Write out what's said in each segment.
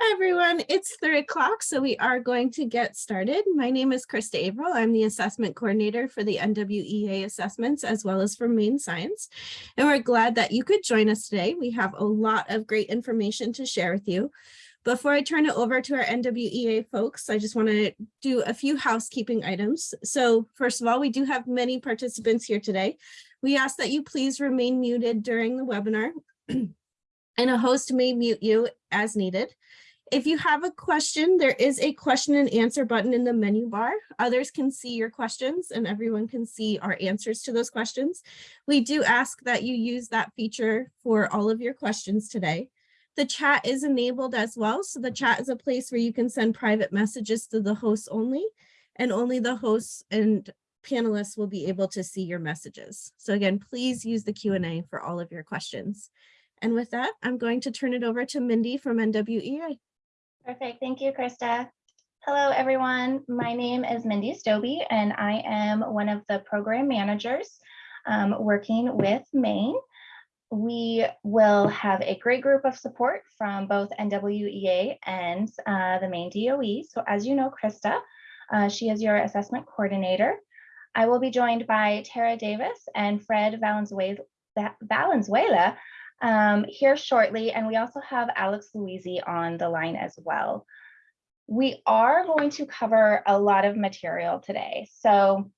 Hi, everyone. It's three o'clock, so we are going to get started. My name is Krista Averill. I'm the assessment coordinator for the NWEA assessments as well as for Maine Science. And we're glad that you could join us today. We have a lot of great information to share with you. Before I turn it over to our NWEA folks, I just want to do a few housekeeping items. So first of all, we do have many participants here today. We ask that you please remain muted during the webinar and a host may mute you as needed. If you have a question, there is a question and answer button in the menu bar. Others can see your questions and everyone can see our answers to those questions. We do ask that you use that feature for all of your questions today. The chat is enabled as well. So the chat is a place where you can send private messages to the hosts only and only the hosts and panelists will be able to see your messages. So again, please use the Q&A for all of your questions. And with that, I'm going to turn it over to Mindy from NWEA. Perfect. Thank you, Krista. Hello, everyone. My name is Mindy Stobie, and I am one of the program managers um, working with Maine. We will have a great group of support from both NWEA and uh, the Maine DOE. So as you know, Krista, uh, she is your assessment coordinator. I will be joined by Tara Davis and Fred Valenzuela, Valenzuela um, here shortly. And we also have Alex Louisi on the line as well. We are going to cover a lot of material today. So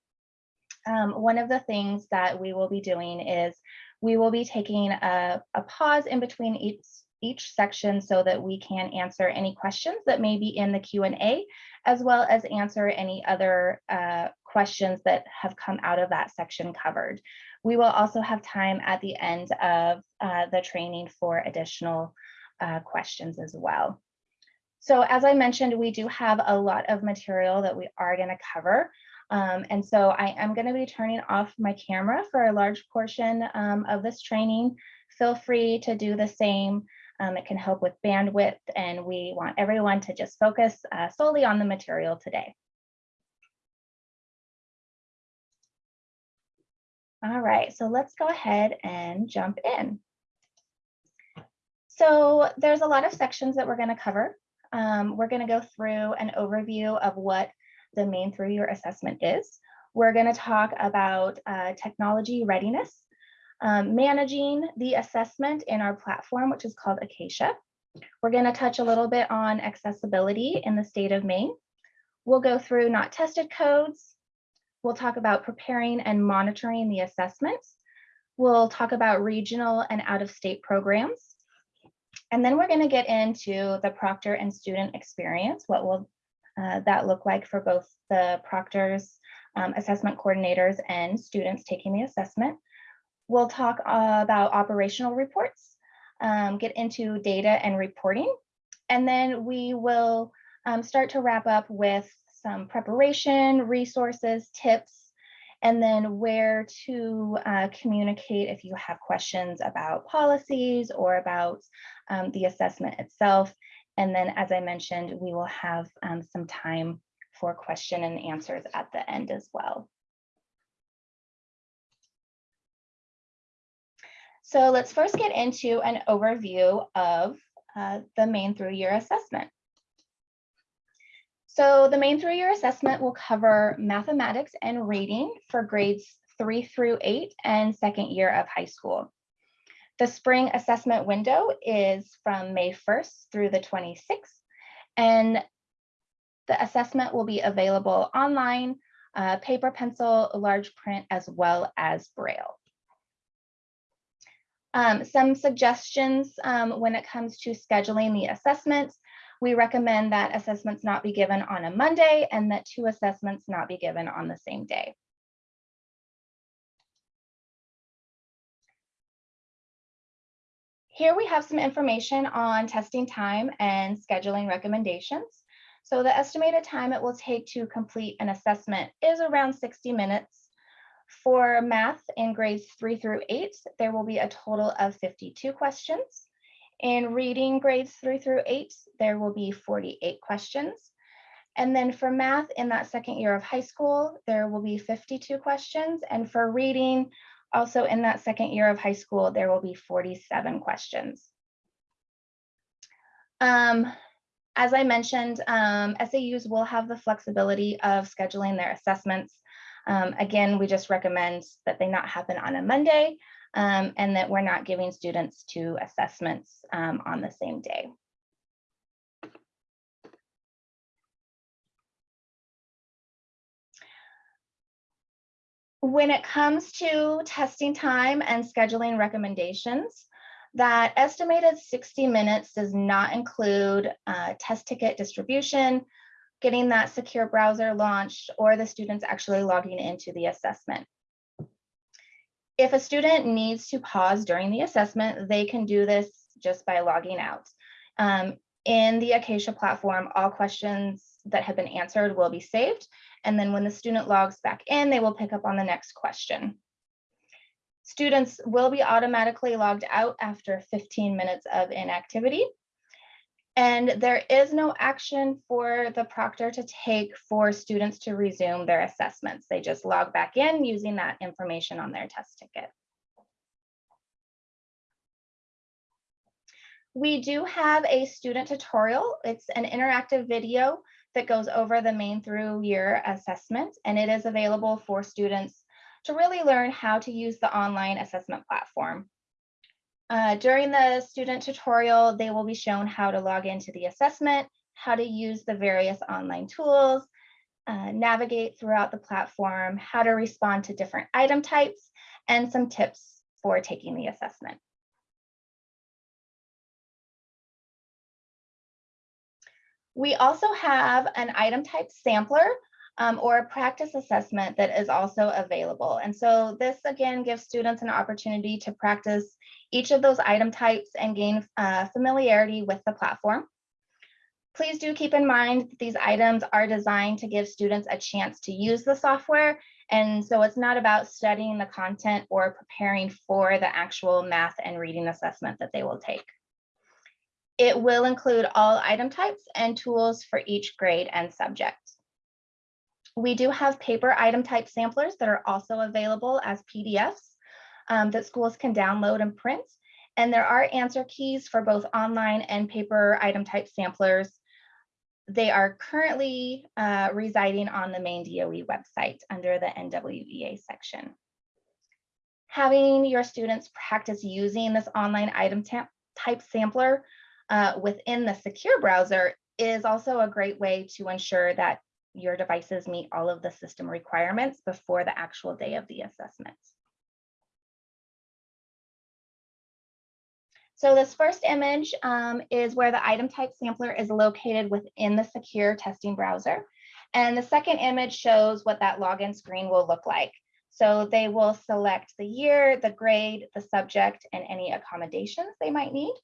um, one of the things that we will be doing is we will be taking a, a pause in between each, each section so that we can answer any questions that may be in the Q&A, as well as answer any other uh, questions that have come out of that section covered. We will also have time at the end of uh, the training for additional uh, questions as well. So as I mentioned, we do have a lot of material that we are going to cover. Um, and so I am going to be turning off my camera for a large portion um, of this training. Feel free to do the same. Um, it can help with bandwidth and we want everyone to just focus uh, solely on the material today. All right, so let's go ahead and jump in. So there's a lot of sections that we're going to cover. Um, we're going to go through an overview of what the Maine through year assessment is. We're going to talk about uh, technology readiness, um, managing the assessment in our platform, which is called Acacia. We're going to touch a little bit on accessibility in the state of Maine. We'll go through not tested codes, We'll talk about preparing and monitoring the assessments. We'll talk about regional and out-of-state programs. And then we're going to get into the proctor and student experience. What will uh, that look like for both the proctors, um, assessment coordinators, and students taking the assessment. We'll talk uh, about operational reports, um, get into data and reporting, and then we will um, start to wrap up with some preparation, resources, tips, and then where to uh, communicate if you have questions about policies or about um, the assessment itself. And then, as I mentioned, we will have um, some time for question and answers at the end as well. So let's first get into an overview of uh, the Maine through year assessment. So the Maine through-year assessment will cover mathematics and reading for grades three through eight and second year of high school. The spring assessment window is from May 1st through the 26th, and the assessment will be available online, uh, paper, pencil, large print, as well as Braille. Um, some suggestions um, when it comes to scheduling the assessments. We recommend that assessments not be given on a Monday and that two assessments not be given on the same day. Here we have some information on testing time and scheduling recommendations. So the estimated time it will take to complete an assessment is around 60 minutes. For math in grades three through eight, there will be a total of 52 questions. In reading grades three through eight, there will be 48 questions. And then for math in that second year of high school, there will be 52 questions. And for reading, also in that second year of high school, there will be 47 questions. Um, As I mentioned, um, SAUs will have the flexibility of scheduling their assessments. Um, again, we just recommend that they not happen on a Monday um, and that we're not giving students two assessments um, on the same day. When it comes to testing time and scheduling recommendations, that estimated 60 minutes does not include uh, test ticket distribution, getting that secure browser launched, or the students actually logging into the assessment. If a student needs to pause during the assessment, they can do this just by logging out. Um, in the Acacia platform, all questions that have been answered will be saved. And then when the student logs back in, they will pick up on the next question. Students will be automatically logged out after 15 minutes of inactivity. And there is no action for the proctor to take for students to resume their assessments. They just log back in using that information on their test ticket. We do have a student tutorial. It's an interactive video that goes over the Maine through year assessment, and it is available for students to really learn how to use the online assessment platform. Uh, during the student tutorial, they will be shown how to log into the assessment, how to use the various online tools, uh, navigate throughout the platform, how to respond to different item types, and some tips for taking the assessment. We also have an item type sampler um, or a practice assessment that is also available. And so this again gives students an opportunity to practice each of those item types and gain uh, familiarity with the platform. Please do keep in mind that these items are designed to give students a chance to use the software. And so it's not about studying the content or preparing for the actual math and reading assessment that they will take. It will include all item types and tools for each grade and subject. We do have paper item type samplers that are also available as PDFs um, that schools can download and print. And there are answer keys for both online and paper item type samplers. They are currently uh, residing on the Maine DOE website under the NWEA section. Having your students practice using this online item type sampler uh, within the secure browser is also a great way to ensure that your devices meet all of the system requirements before the actual day of the assessment. So this first image um, is where the item type sampler is located within the secure testing browser. And the second image shows what that login screen will look like. So they will select the year, the grade, the subject, and any accommodations they might need.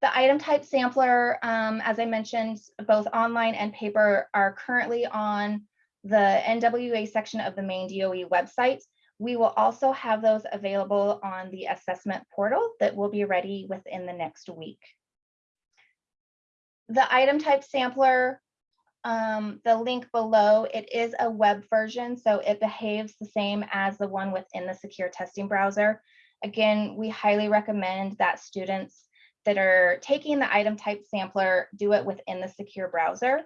The item type sampler, um, as I mentioned, both online and paper are currently on the NWEA section of the Maine DOE website. We will also have those available on the assessment portal that will be ready within the next week. The item type sampler, um, the link below, it is a web version, so it behaves the same as the one within the secure testing browser. Again, we highly recommend that students are taking the item type sampler do it within the secure browser,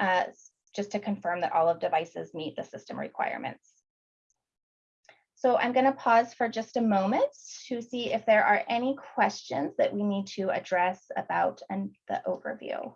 uh, just to confirm that all of devices meet the system requirements. So I'm going to pause for just a moment to see if there are any questions that we need to address about and the overview.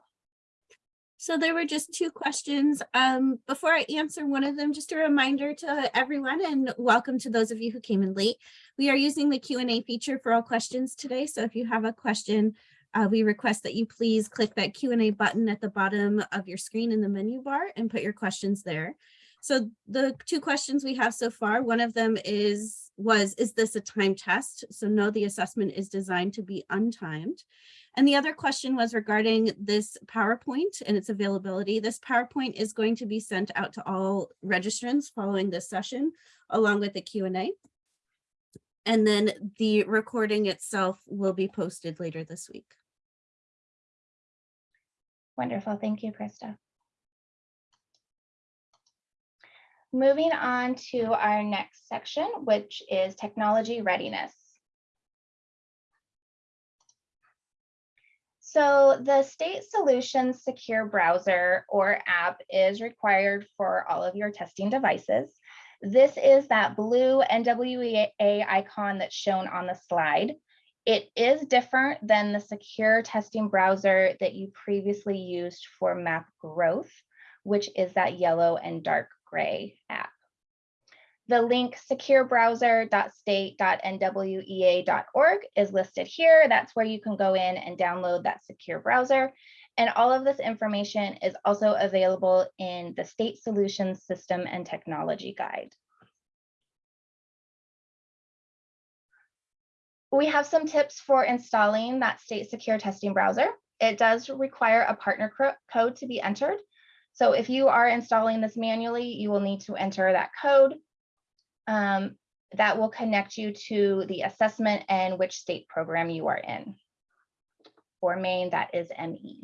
So there were just two questions. Um, before I answer one of them, just a reminder to everyone and welcome to those of you who came in late. We are using the Q&A feature for all questions today. So if you have a question, uh, we request that you please click that Q&A button at the bottom of your screen in the menu bar and put your questions there. So the two questions we have so far, one of them is, was, is this a time test? So no, the assessment is designed to be untimed. And the other question was regarding this PowerPoint and its availability. This PowerPoint is going to be sent out to all registrants following this session, along with the Q&A. And then the recording itself will be posted later this week. Wonderful. Thank you, Krista. Moving on to our next section, which is technology readiness. So the State Solutions Secure Browser or app is required for all of your testing devices. This is that blue NWEA icon that's shown on the slide. It is different than the secure testing browser that you previously used for map growth, which is that yellow and dark gray app. The link securebrowser.state.nwea.org is listed here. That's where you can go in and download that secure browser. And all of this information is also available in the State Solutions System and Technology Guide. We have some tips for installing that state secure testing browser. It does require a partner code to be entered. So if you are installing this manually, you will need to enter that code um, that will connect you to the assessment and which state program you are in. For Maine, that is ME.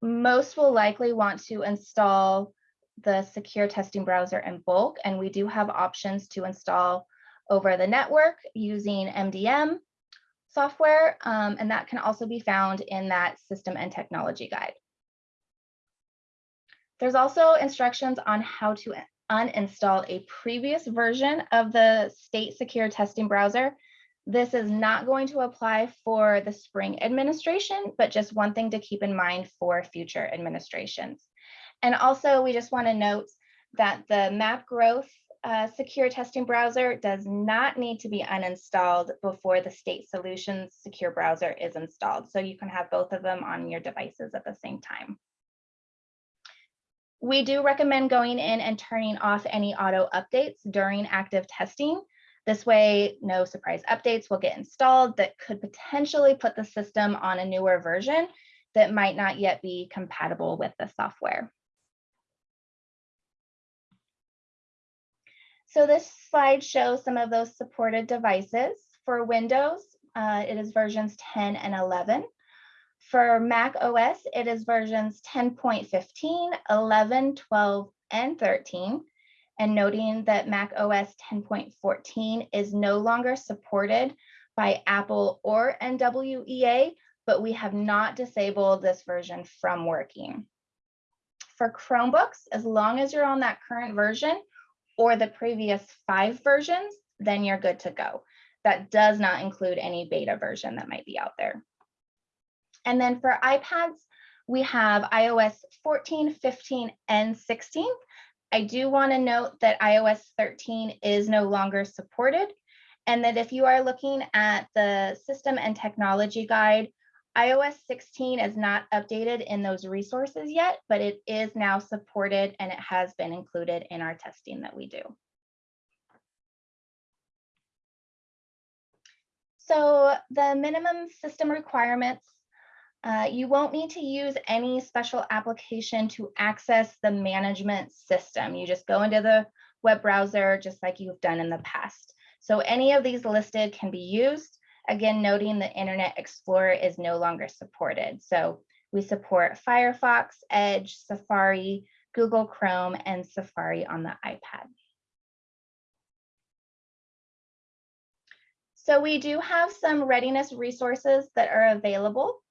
Most will likely want to install the secure testing browser in bulk, and we do have options to install over the network using MDM software, um, and that can also be found in that system and technology guide. There's also instructions on how to uninstall a previous version of the state secure testing browser. This is not going to apply for the spring administration, but just one thing to keep in mind for future administrations. And also we just wanna note that the map growth uh, secure testing browser does not need to be uninstalled before the state solutions secure browser is installed. So you can have both of them on your devices at the same time. We do recommend going in and turning off any auto updates during active testing. This way, no surprise updates will get installed that could potentially put the system on a newer version that might not yet be compatible with the software. So this slide shows some of those supported devices. For Windows, uh, it is versions 10 and 11. For Mac OS, it is versions 10.15, 11, 12, and 13. And noting that Mac OS 10.14 is no longer supported by Apple or NWEA, but we have not disabled this version from working. For Chromebooks, as long as you're on that current version or the previous five versions, then you're good to go. That does not include any beta version that might be out there. And then for iPads, we have iOS 14, 15, and 16. I do want to note that iOS 13 is no longer supported and that if you are looking at the system and technology guide, iOS 16 is not updated in those resources yet, but it is now supported and it has been included in our testing that we do. So the minimum system requirements uh, you won't need to use any special application to access the management system. You just go into the web browser just like you've done in the past. So any of these listed can be used. Again, noting the Internet Explorer is no longer supported. So we support Firefox, Edge, Safari, Google Chrome, and Safari on the iPad. So we do have some readiness resources that are available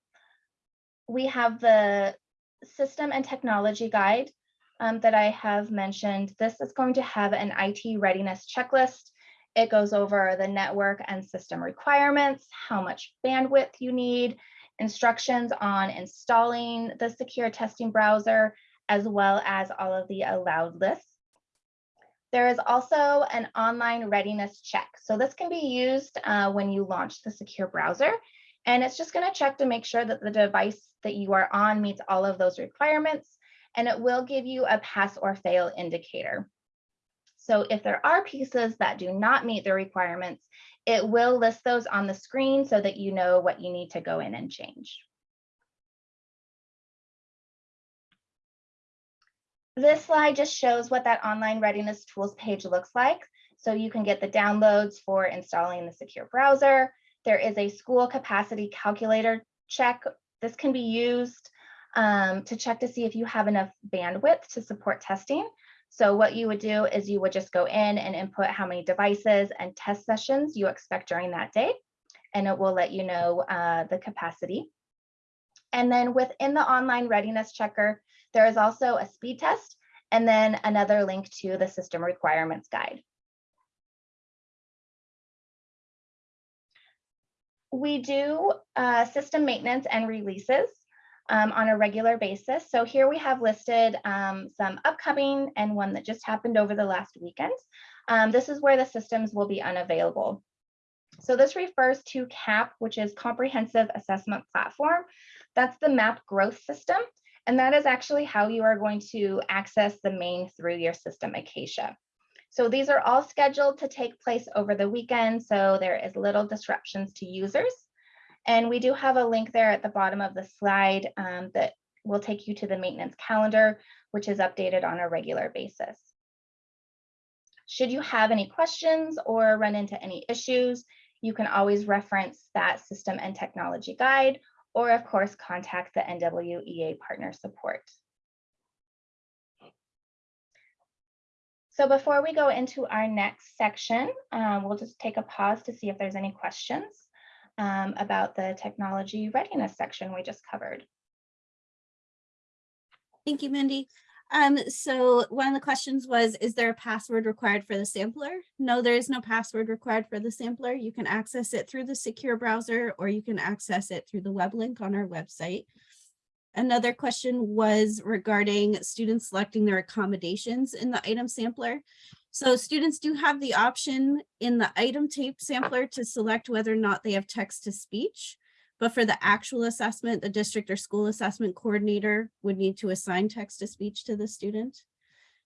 we have the system and technology guide um, that I have mentioned. This is going to have an IT readiness checklist. It goes over the network and system requirements, how much bandwidth you need, instructions on installing the secure testing browser, as well as all of the allowed lists. There is also an online readiness check. So this can be used uh, when you launch the secure browser. And it's just going to check to make sure that the device that you are on meets all of those requirements. And it will give you a pass or fail indicator. So if there are pieces that do not meet the requirements, it will list those on the screen so that you know what you need to go in and change. This slide just shows what that online readiness tools page looks like. So you can get the downloads for installing the secure browser, there is a school capacity calculator check. This can be used um, to check to see if you have enough bandwidth to support testing. So what you would do is you would just go in and input how many devices and test sessions you expect during that day. and it will let you know uh, the capacity. And then within the online readiness checker, there is also a speed test and then another link to the system requirements guide. We do uh, system maintenance and releases um, on a regular basis. So here we have listed um, some upcoming and one that just happened over the last weekend. Um, this is where the systems will be unavailable. So this refers to CAP, which is Comprehensive Assessment Platform. That's the MAP growth system. And that is actually how you are going to access the Maine through year system Acacia. So these are all scheduled to take place over the weekend, so there is little disruptions to users. And we do have a link there at the bottom of the slide um, that will take you to the maintenance calendar, which is updated on a regular basis. Should you have any questions or run into any issues, you can always reference that system and technology guide, or of course, contact the NWEA partner support. So before we go into our next section, um, we'll just take a pause to see if there's any questions um, about the technology readiness section we just covered. Thank you, Mindy. Um, so one of the questions was, is there a password required for the sampler? No, there is no password required for the sampler. You can access it through the secure browser or you can access it through the web link on our website. Another question was regarding students selecting their accommodations in the item sampler. So students do have the option in the item type sampler to select whether or not they have text to speech. But for the actual assessment, the district or school assessment coordinator would need to assign text to speech to the student.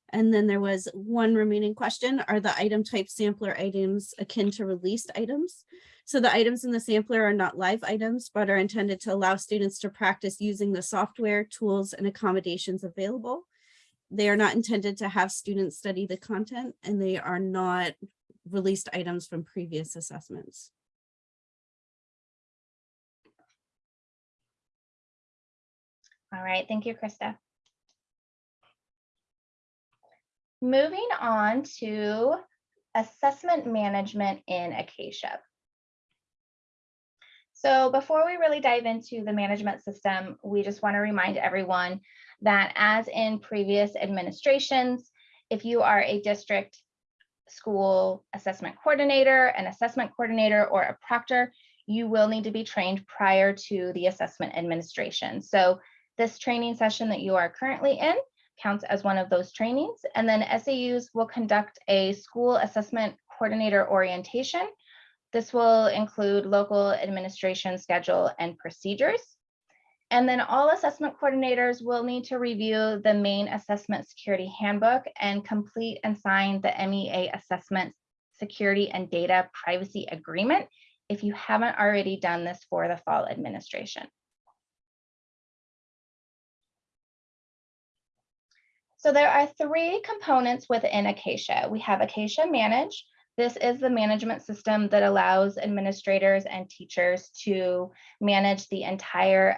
And then there was one remaining question, are the item type sampler items akin to released items? So the items in the sampler are not live items, but are intended to allow students to practice using the software, tools, and accommodations available. They are not intended to have students study the content, and they are not released items from previous assessments. All right, thank you, Krista. Moving on to assessment management in Acacia. So before we really dive into the management system, we just want to remind everyone that as in previous administrations, if you are a district school assessment coordinator, an assessment coordinator, or a proctor, you will need to be trained prior to the assessment administration. So this training session that you are currently in counts as one of those trainings. And then SAUs will conduct a school assessment coordinator orientation. This will include local administration schedule and procedures. And then all assessment coordinators will need to review the Maine assessment security handbook and complete and sign the MEA assessment security and data privacy agreement if you haven't already done this for the fall administration. So there are three components within Acacia. We have Acacia Manage. This is the management system that allows administrators and teachers to manage the entire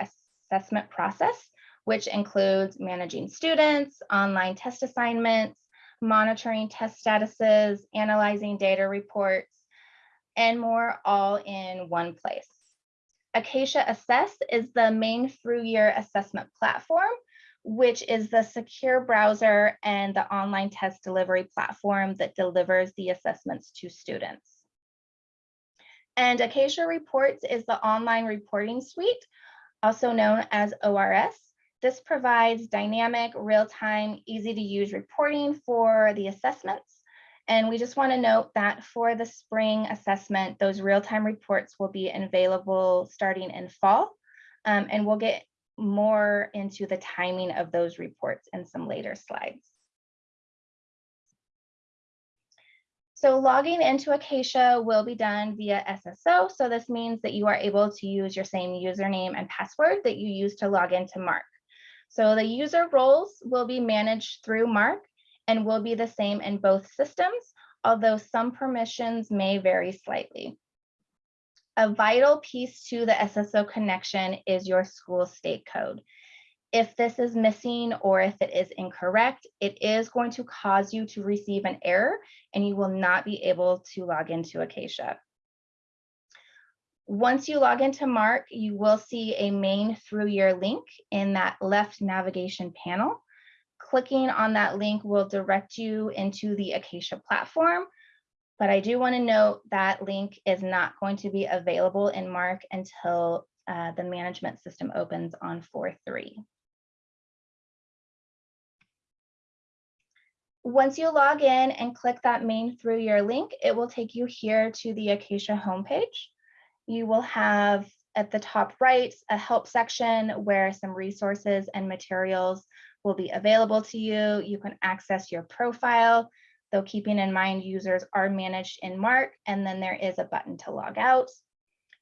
assessment process, which includes managing students, online test assignments, monitoring test statuses, analyzing data reports, and more all in one place. Acacia Assess is the Maine through year assessment platform which is the secure browser and the online test delivery platform that delivers the assessments to students. And Acacia Reports is the online reporting suite, also known as ORS. This provides dynamic, real-time, easy to use reporting for the assessments. And we just want to note that for the spring assessment, those real-time reports will be available starting in fall. Um, and we'll get more into the timing of those reports in some later slides. So logging into Acacia will be done via SSO. So this means that you are able to use your same username and password that you use to log into MARC. So the user roles will be managed through MARC and will be the same in both systems, although some permissions may vary slightly. A vital piece to the SSO connection is your school state code. If this is missing or if it is incorrect, it is going to cause you to receive an error and you will not be able to log into Acacia. Once you log into MARC, you will see a Maine through year link in that left navigation panel. Clicking on that link will direct you into the Acacia platform. But I do want to note that link is not going to be available in MARC until uh, the management system opens on 4.3. Once you log in and click that Maine through year link, it will take you here to the Acacia homepage. You will have at the top right a help section where some resources and materials will be available to you. You can access your profile, though keeping in mind users are managed in MARC, and then there is a button to log out.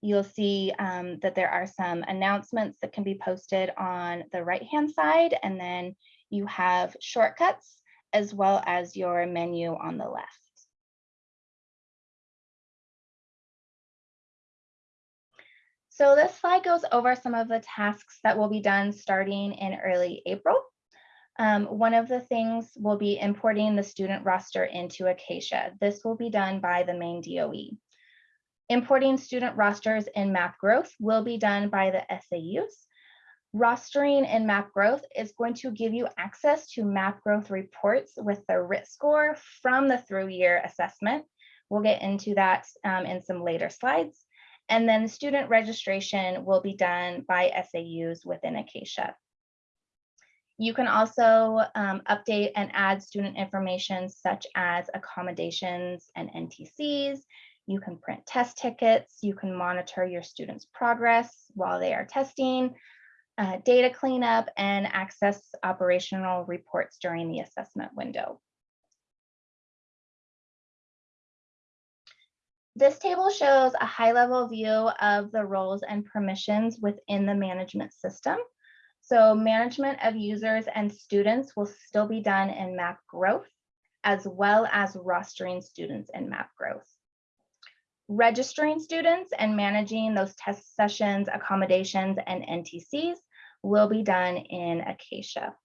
You'll see um, that there are some announcements that can be posted on the right-hand side, and then you have shortcuts as well as your menu on the left. So this slide goes over some of the tasks that will be done starting in early April. Um, one of the things will be importing the student roster into Acacia. This will be done by the Maine DOE. Importing student rosters in map growth will be done by the SAUs. Rostering in map growth is going to give you access to map growth reports with the RIT score from the through year assessment. We'll get into that um, in some later slides. And then student registration will be done by SAUs within Acacia. You can also um, update and add student information such as accommodations and NTCs. You can print test tickets. You can monitor your students' progress while they are testing uh, data cleanup, and access operational reports during the assessment window. This table shows a high-level view of the roles and permissions within the management system. So management of users and students will still be done in map growth, as well as rostering students in map growth registering students and managing those test sessions, accommodations, and NTCs will be done in Acacia.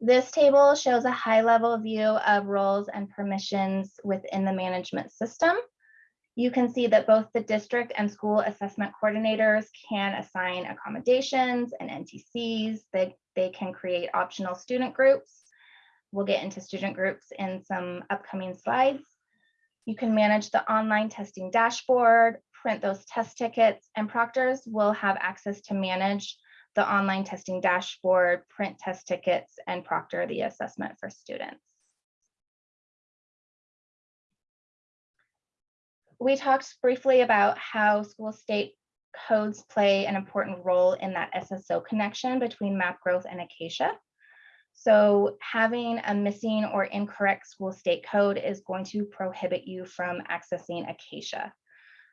This table shows a high level view of roles and permissions within the management system. You can see that both the district and school assessment coordinators can assign accommodations and NTCs. They, they can create optional student groups. We'll get into student groups in some upcoming slides. You can manage the online testing dashboard, print those test tickets, and proctors will have access to manage the online testing dashboard, print test tickets, and proctor the assessment for students. We talked briefly about how school state codes play an important role in that SSO connection between map growth and Acacia. So having a missing or incorrect school state code is going to prohibit you from accessing Acacia.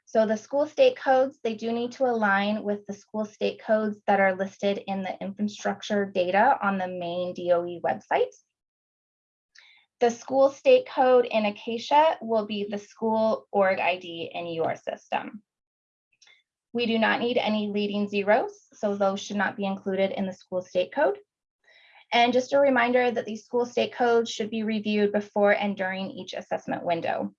So the school state codes, they do need to align with the school state codes that are listed in the infrastructure data on the Maine DOE website. The school state code in Acacia will be the school org ID in your system. We do not need any leading zeros, so those should not be included in the school state code. And just a reminder that these school state codes should be reviewed before and during each assessment window.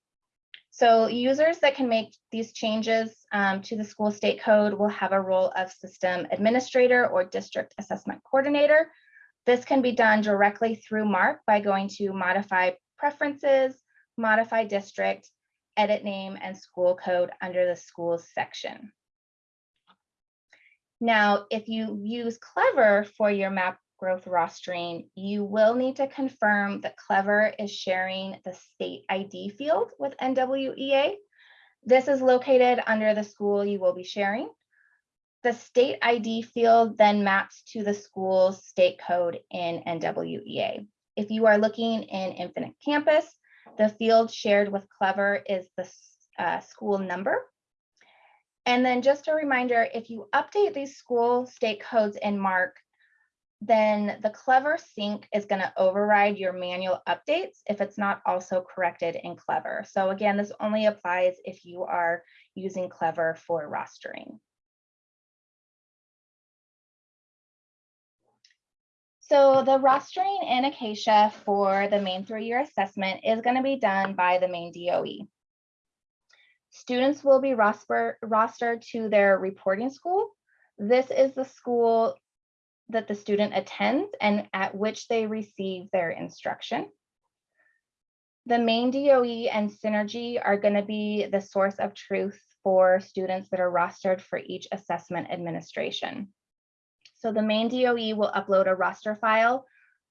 So users that can make these changes um, to the school state code will have a role of system administrator or district assessment coordinator. This can be done directly through MARC by going to modify preferences, modify district, edit name and school code under the schools section. Now, if you use Clever for your map growth rostering, you will need to confirm that Clever is sharing the state ID field with NWEA. This is located under the school you will be sharing. The state ID field then maps to the school's state code in NWEA. If you are looking in Infinite Campus, the field shared with Clever is the uh, school number. And then just a reminder, if you update these school state codes in MARC, then the Clever sync is going to override your manual updates if it's not also corrected in Clever. So again, this only applies if you are using Clever for rostering. So the rostering in Acacia for the Maine through-year assessment is going to be done by the Maine DOE. Students will be roster, rostered to their reporting school. This is the school that the student attends and at which they receive their instruction. The Maine DOE and Synergy are going to be the source of truth for students that are rostered for each assessment administration. So the Maine DOE will upload a roster file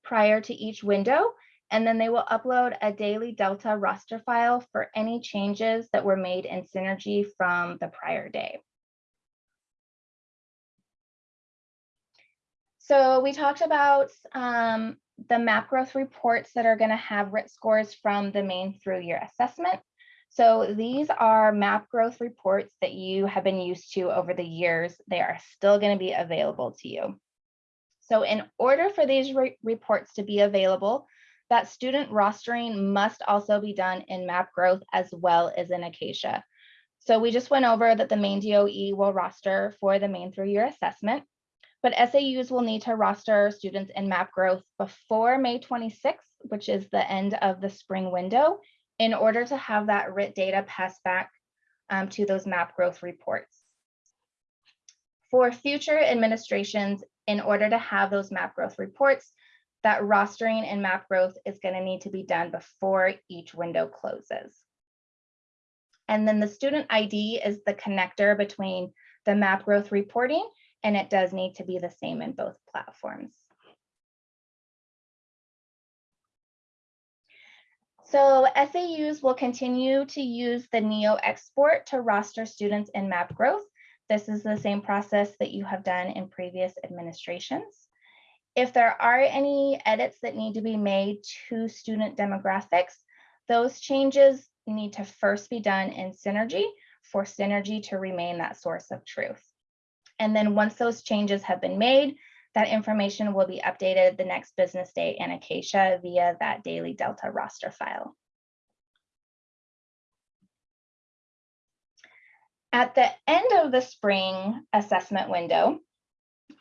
prior to each window, and then they will upload a daily Delta roster file for any changes that were made in Synergy from the prior day. So we talked about um, the map growth reports that are going to have RIT scores from the Maine through year assessment. So these are map growth reports that you have been used to over the years. They are still going to be available to you. So in order for these re reports to be available, that student rostering must also be done in map growth as well as in Acacia. So we just went over that the Maine DOE will roster for the Maine through year assessment but SAUs will need to roster students in map growth before May 26th, which is the end of the spring window, in order to have that RIT data passed back um, to those map growth reports. For future administrations, in order to have those map growth reports, that rostering and map growth is going to need to be done before each window closes. And then the student ID is the connector between the map growth reporting and it does need to be the same in both platforms. So SAUs will continue to use the NEO export to roster students in map growth. This is the same process that you have done in previous administrations. If there are any edits that need to be made to student demographics, those changes need to first be done in Synergy for Synergy to remain that source of truth. And then once those changes have been made, that information will be updated the next business day in Acacia via that daily Delta roster file. At the end of the spring assessment window,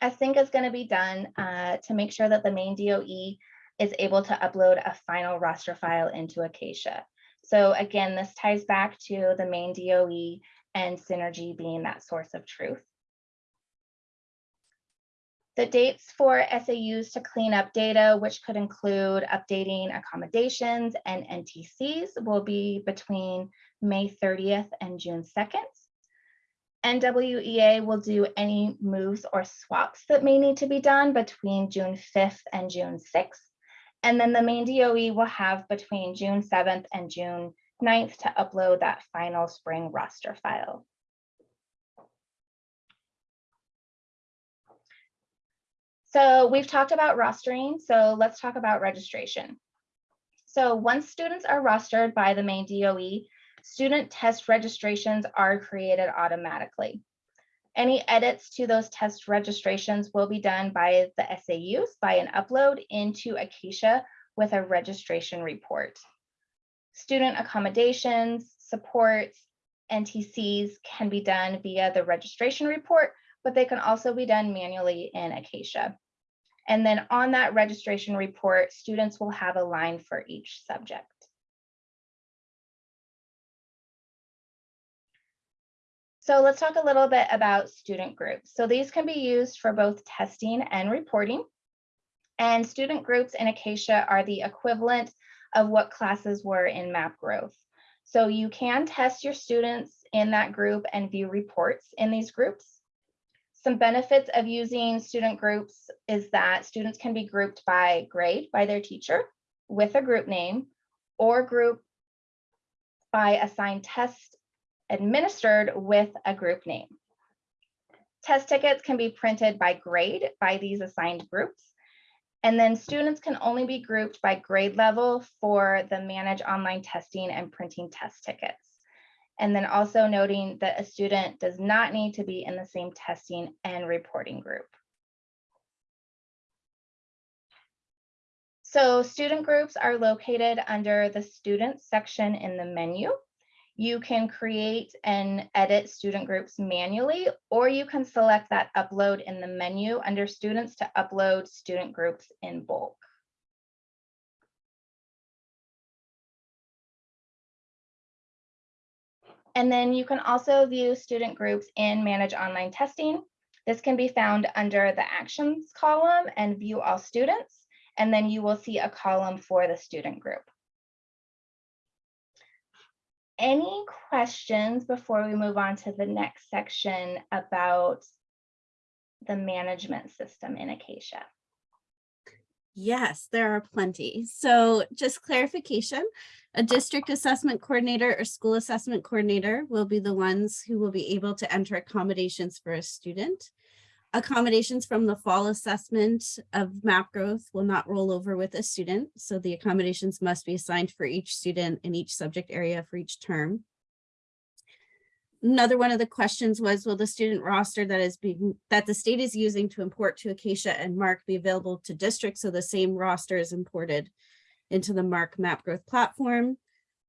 async is going to be done uh, to make sure that the Maine DOE is able to upload a final roster file into Acacia. So again, this ties back to the Maine DOE and Synergy being that source of truth. The dates for SAUs to clean up data, which could include updating accommodations and NTCs, will be between May 30th and June 2nd. NWEA will do any moves or swaps that may need to be done between June 5th and June 6th. And then the Maine DOE will have between June 7th and June 9th to upload that final spring roster file. So we've talked about rostering, so let's talk about registration. So once students are rostered by the Maine DOE, student test registrations are created automatically. Any edits to those test registrations will be done by the SAUs by an upload into Acacia with a registration report. Student accommodations, supports, NTCs can be done via the registration report, but they can also be done manually in Acacia. And then on that registration report, students will have a line for each subject. So let's talk a little bit about student groups. So these can be used for both testing and reporting. And student groups in Acacia are the equivalent of what classes were in map growth. So you can test your students in that group and view reports in these groups. Some benefits of using student groups is that students can be grouped by grade by their teacher with a group name or group by assigned test administered with a group name. Test tickets can be printed by grade by these assigned groups. And then students can only be grouped by grade level for the manage online testing and printing test tickets. And then also noting that a student does not need to be in the same testing and reporting group. So student groups are located under the students section in the menu. You can create and edit student groups manually, or you can select that upload in the menu under students to upload student groups in bulk. And then you can also view student groups in Manage Online Testing. This can be found under the Actions column and View All Students, and then you will see a column for the student group. Any questions before we move on to the next section about the management system in Acacia? Yes, there are plenty. So just clarification, a district assessment coordinator or school assessment coordinator will be the ones who will be able to enter accommodations for a student. Accommodations from the fall assessment of map growth will not roll over with a student. So the accommodations must be assigned for each student in each subject area for each term. Another one of the questions was, will the student roster that is being, that the state is using to import to Acacia and MARC be available to districts? So the same roster is imported into the MARC Map Growth platform.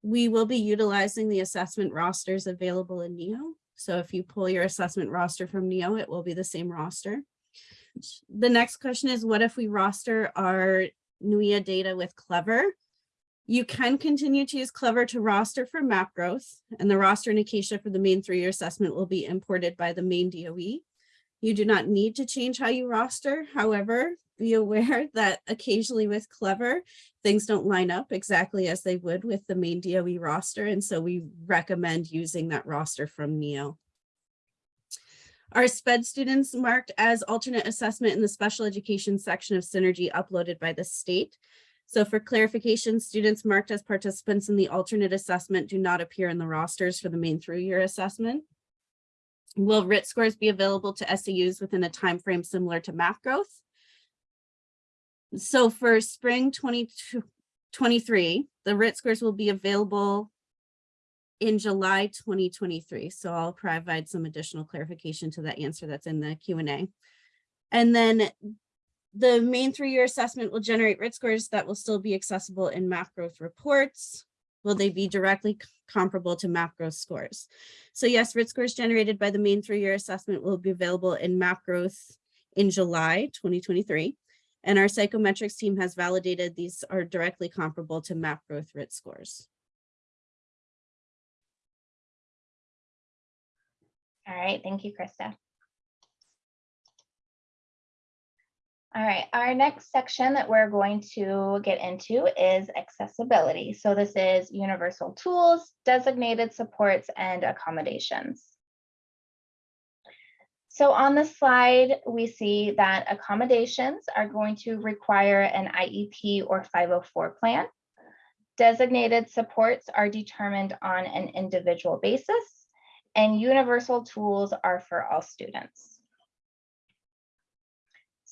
We will be utilizing the assessment rosters available in NEO. So if you pull your assessment roster from NEO, it will be the same roster. The next question is, what if we roster our NWEA data with Clever? You can continue to use Clever to roster for map growth, and the roster in Acacia for the Maine through-year assessment will be imported by the Maine DOE. You do not need to change how you roster. However, be aware that occasionally with Clever, things don't line up exactly as they would with the Maine DOE roster, and so we recommend using that roster from NEO. Our SPED students marked as alternate assessment in the special education section of Synergy uploaded by the state. So for clarification, students marked as participants in the alternate assessment do not appear in the rosters for the Maine through year assessment. Will RIT scores be available to SAUs within a time frame similar to MAP growth? So for spring 2023, the RIT scores will be available in July 2023. So I'll provide some additional clarification to that answer that's in the Q&A. And then the Maine through-year assessment will generate RIT scores that will still be accessible in MAP growth reports. Will they be directly comparable to MAP growth scores? So yes, RIT scores generated by the Maine through-year assessment will be available in MAP growth in July 2023. And our psychometrics team has validated these are directly comparable to MAP growth RIT scores. All right, thank you, Krista. All right, our next section that we're going to get into is accessibility. So this is universal tools, designated supports, and accommodations. So on the slide, we see that accommodations are going to require an IEP or 504 plan. Designated supports are determined on an individual basis, and universal tools are for all students.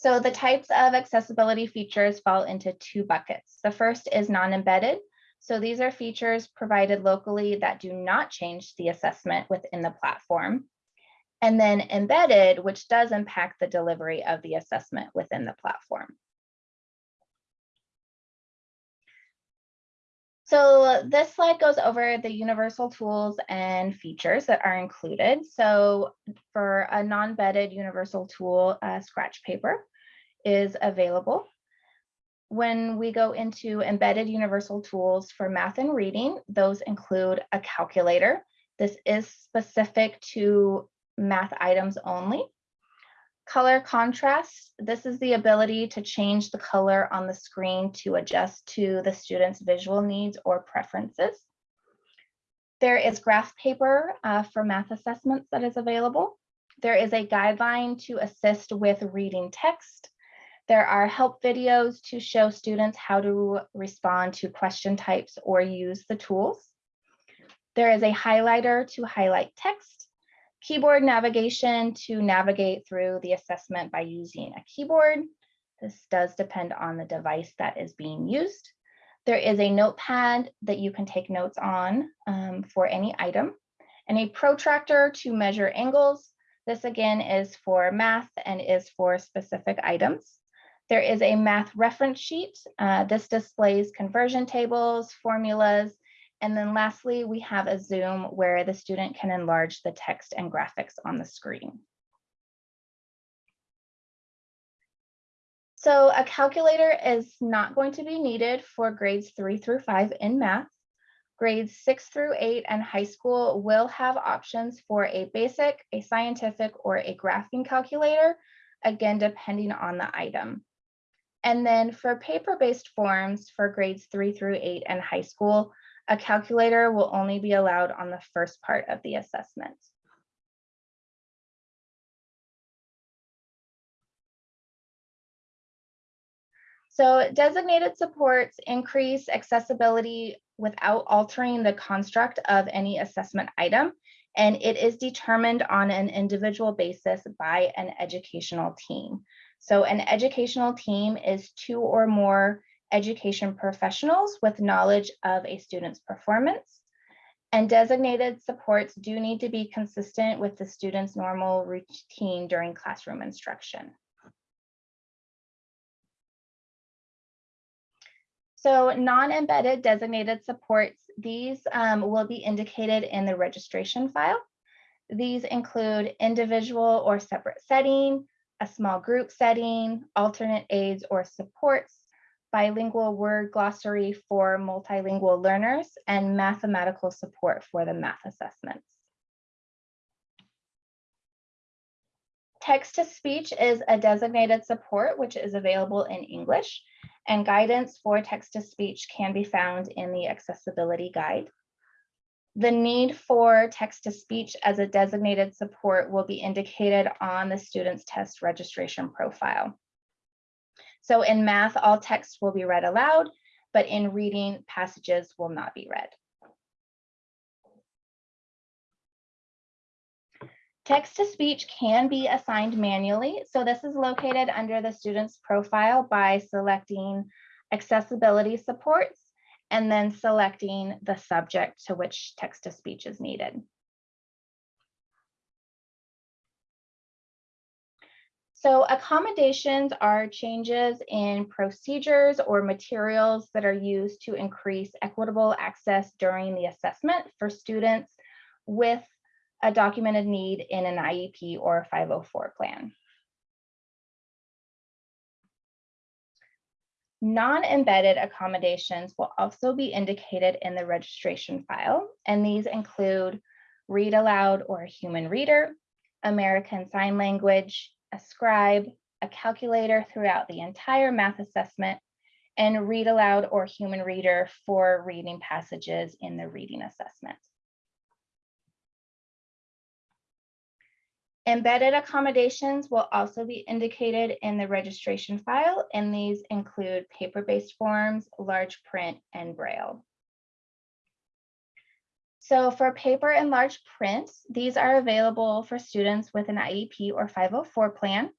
So the types of accessibility features fall into two buckets. The first is non-embedded. So these are features provided locally that do not change the assessment within the platform. And then embedded, which does impact the delivery of the assessment within the platform. So this slide goes over the universal tools and features that are included. So for a non-embedded universal tool, uh, scratch paper, is available. When we go into embedded universal tools for math and reading, those include a calculator. This is specific to math items only. Color contrast, this is the ability to change the color on the screen to adjust to the student's visual needs or preferences. There is graph paper uh, for math assessments that is available. There is a guideline to assist with reading text there are help videos to show students how to respond to question types or use the tools. There is a highlighter to highlight text, keyboard navigation to navigate through the assessment by using a keyboard. This does depend on the device that is being used. There is a notepad that you can take notes on um, for any item and a protractor to measure angles. This again is for math and is for specific items. There is a math reference sheet. Uh, this displays conversion tables, formulas, and then lastly, we have a Zoom where the student can enlarge the text and graphics on the screen. So a calculator is not going to be needed for grades three through five in math. Grades six through eight and high school will have options for a basic, a scientific, or a graphing calculator, again, depending on the item. And then for paper-based forms for grades three through eight and high school, a calculator will only be allowed on the first part of the assessment. So designated supports increase accessibility without altering the construct of any assessment item. And it is determined on an individual basis by an educational team. So an educational team is two or more education professionals with knowledge of a student's performance. And designated supports do need to be consistent with the student's normal routine during classroom instruction. So non-embedded designated supports, these um, will be indicated in the registration file. These include individual or separate setting, a small group setting, alternate aids or supports, bilingual word glossary for multilingual learners, and mathematical support for the math assessments. Text to speech is a designated support which is available in English and guidance for text to speech can be found in the accessibility guide. The need for text to speech as a designated support will be indicated on the student's test registration profile. So in math, all text will be read aloud, but in reading, passages will not be read. Text to speech can be assigned manually. So this is located under the student's profile by selecting accessibility supports and then selecting the subject to which text to speech is needed. So accommodations are changes in procedures or materials that are used to increase equitable access during the assessment for students with a documented need in an IEP or a 504 plan. Non-embedded accommodations will also be indicated in the registration file, and these include read aloud or human reader, American Sign Language, a scribe, a calculator throughout the entire math assessment, and read aloud or human reader for reading passages in the reading assessment. Embedded accommodations will also be indicated in the registration file, and these include paper-based forms, large print, and Braille. So for paper and large print, these are available for students with an IEP or 504 plan.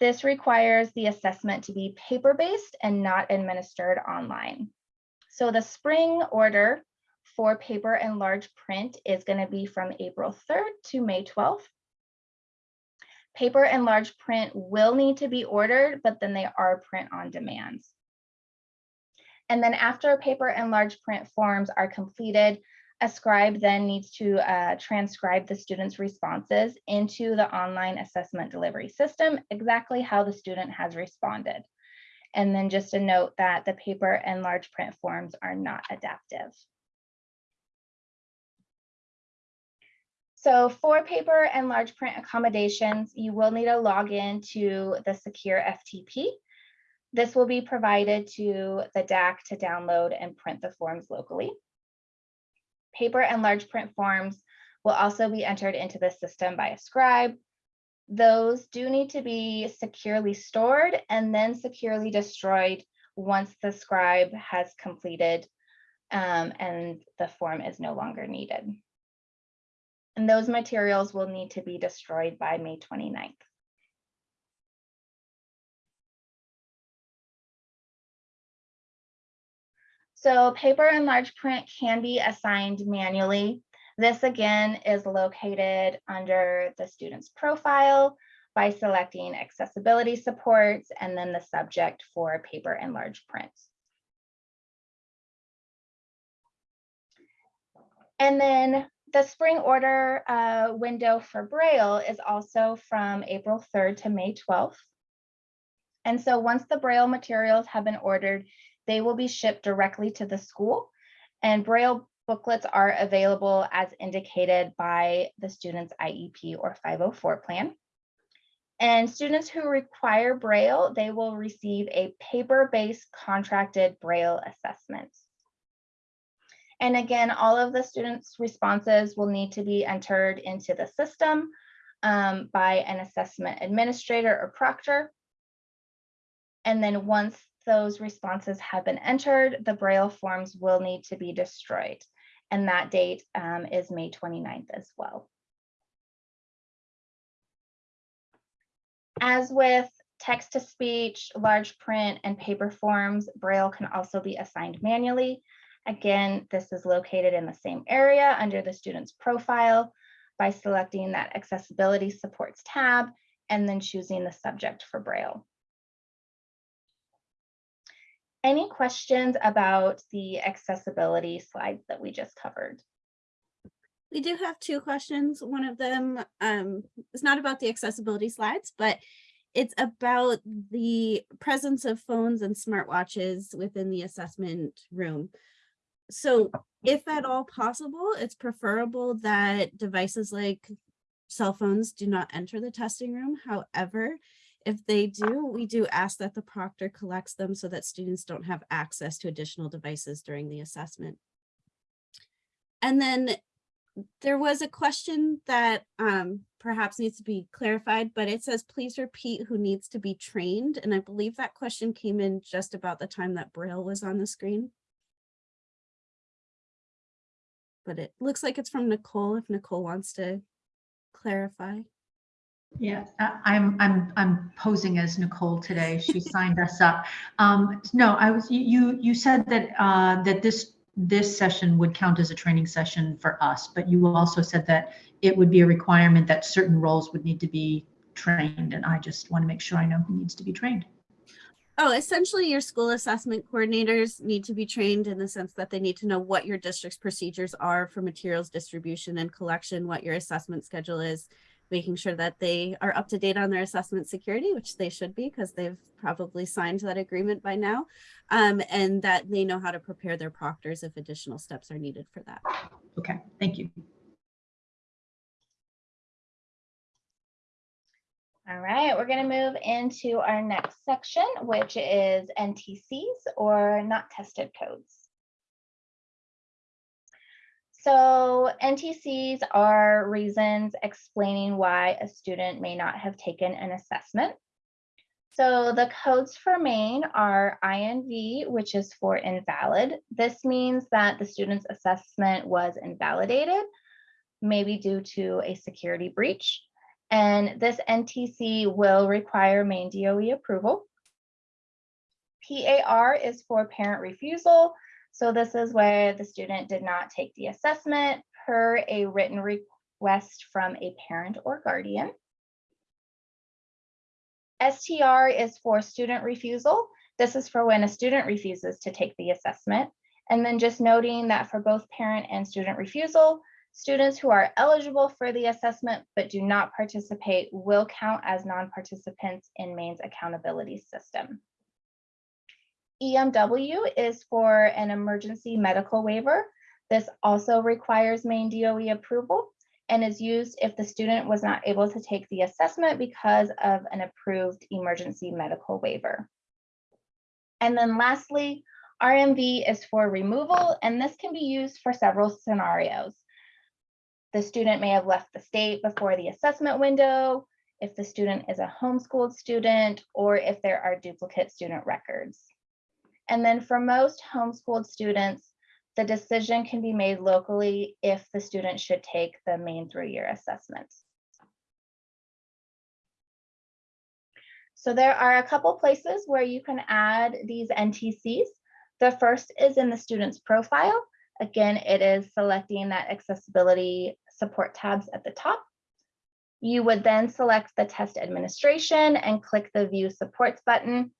This requires the assessment to be paper-based and not administered online. So the spring order for paper and large print is going to be from April 3rd to May 12th. Paper and large print will need to be ordered, but then they are print on demand. And then after paper and large print forms are completed, a scribe then needs to uh, transcribe the student's responses into the online assessment delivery system, exactly how the student has responded. And then just a note that the paper and large print forms are not adaptive. So for paper and large print accommodations, you will need a login to the secure FTP. This will be provided to the DAC to download and print the forms locally. Paper and large print forms will also be entered into the system by a scribe. Those do need to be securely stored and then securely destroyed once the scribe has completed um, and the form is no longer needed and those materials will need to be destroyed by May 29th. So paper and large print can be assigned manually. This again is located under the student's profile by selecting accessibility supports and then the subject for paper and large print. And then the spring order uh, window for Braille is also from April 3rd to May 12th. And so once the Braille materials have been ordered, they will be shipped directly to the school And Braille booklets are available as indicated by the student's IEP or 504 plan. And students who require Braille, they will receive a paper-based contracted Braille assessment. And again, all of the students' responses will need to be entered into the system um, by an assessment administrator or proctor. And then once those responses have been entered, the Braille forms will need to be destroyed. And that date um, is May 29th as well. As with text to speech, large print, and paper forms, Braille can also be assigned manually. Again, this is located in the same area under the student's profile by selecting that accessibility supports tab and then choosing the subject for Braille. Any questions about the accessibility slides that we just covered? We do have two questions. One of them um, is not about the accessibility slides, but it's about the presence of phones and smartwatches within the assessment room. So if at all possible, it's preferable that devices like cell phones do not enter the testing room. However, if they do, we do ask that the proctor collects them so that students don't have access to additional devices during the assessment. And then there was a question that um, perhaps needs to be clarified, but it says, please repeat who needs to be trained. And I believe that question came in just about the time that Braille was on the screen. But it looks like it's from Nicole, if Nicole wants to clarify. Yeah, I- I'm, I'm, I'm posing as Nicole today. She signed us up. Um, no, I was, you, you, you said that, uh, that this, this session would count as a training session for us, but you also said that it would be a requirement that certain roles would need to be trained, and I just want to make sure I know who needs to be trained. Oh, essentially your school assessment coordinators need to be trained in the sense that they need to know what your district's procedures are for materials distribution and collection, what your assessment schedule is, making sure that they are up to date on their assessment security, which they should be because they've probably signed that agreement by now, um, and that they know how to prepare their proctors if additional steps are needed for that. Okay, thank you. All right, we're going to move into our next section, which is NTCs or not tested codes. So NTCs are reasons explaining why a student may not have taken an assessment. So the codes for Maine are INV, which is for invalid. This means that the student's assessment was invalidated, maybe due to a security breach. And this NTC will require Maine DOE approval. PAR is for parent refusal. So this is where the student did not take the assessment per a written request from a parent or guardian. STR is for student refusal. This is for when a student refuses to take the assessment. And then just noting that for both parent and student refusal, students who are eligible for the assessment but do not participate will count as non-participants in Maine's accountability system. EMW is for an emergency medical waiver. This also requires Maine DOE approval and is used if the student was not able to take the assessment because of an approved emergency medical waiver. And then lastly, RMV is for removal, and this can be used for several scenarios. The student may have left the state before the assessment window, if the student is a homeschooled student, or if there are duplicate student records. And then for most homeschooled students, the decision can be made locally if the student should take the Maine through-year assessment. So there are a couple places where you can add these NTCs. The first is in the student's profile. Again, it is selecting that accessibility support tabs at the top. You would then select the test administration and click the view supports button.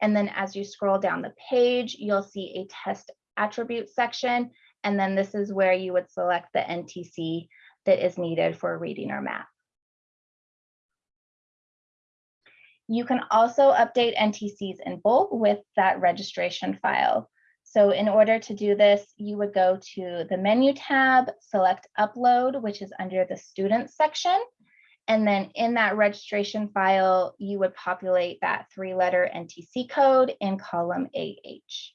And then as you scroll down the page, you'll see a test attribute section. And then this is where you would select the NTC that is needed for reading or math. You can also update NTCs in bulk with that registration file. So in order to do this, you would go to the menu tab, select upload, which is under the students section. And then in that registration file, you would populate that three letter NTC code in column AH.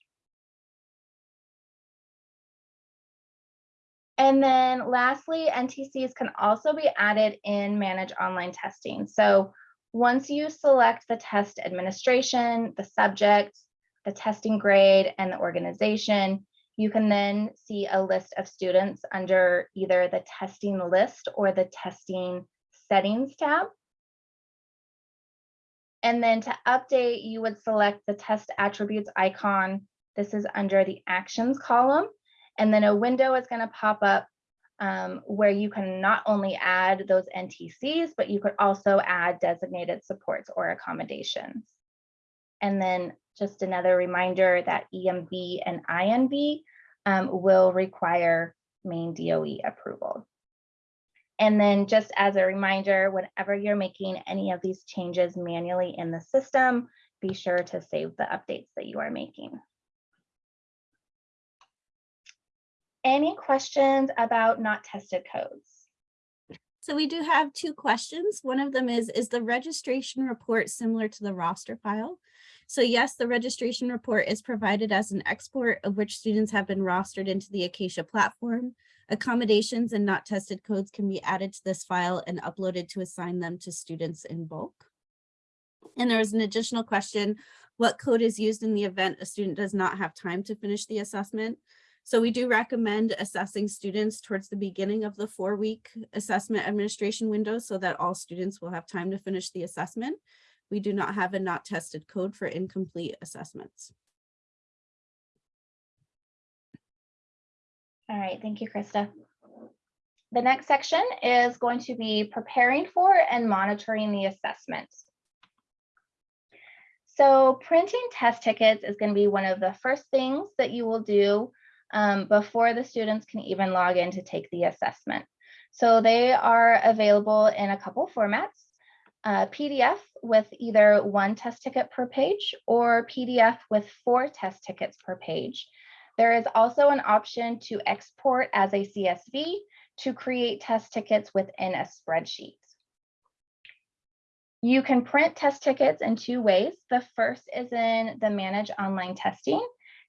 And then lastly, NTCs can also be added in manage online testing. So once you select the test administration, the subject, the testing grade, and the organization, you can then see a list of students under either the testing list or the testing settings tab. And then to update, you would select the test attributes icon. This is under the actions column. And then a window is going to pop up um, where you can not only add those NTCs, but you could also add designated supports or accommodations. And then just another reminder that EMB and INV um, will require Maine DOE approval. And then just as a reminder, whenever you're making any of these changes manually in the system, be sure to save the updates that you are making. Any questions about not tested codes? So we do have two questions. One of them is, is the registration report similar to the roster file? So yes, the registration report is provided as an export of which students have been rostered into the Acacia platform. Accommodations and not tested codes can be added to this file and uploaded to assign them to students in bulk. And there was an additional question, what code is used in the event a student does not have time to finish the assessment? So we do recommend assessing students towards the beginning of the four week assessment administration window so that all students will have time to finish the assessment. We do not have a not tested code for incomplete assessments. All right, thank you, Krista. The next section is going to be preparing for and monitoring the assessments. So printing test tickets is going to be one of the first things that you will do um, before the students can even log in to take the assessment. So they are available in a couple formats, uh, PDF with either one test ticket per page or PDF with four test tickets per page. There is also an option to export as a CSV to create test tickets within a spreadsheet. You can print test tickets in two ways. The first is in the Manage Online Testing,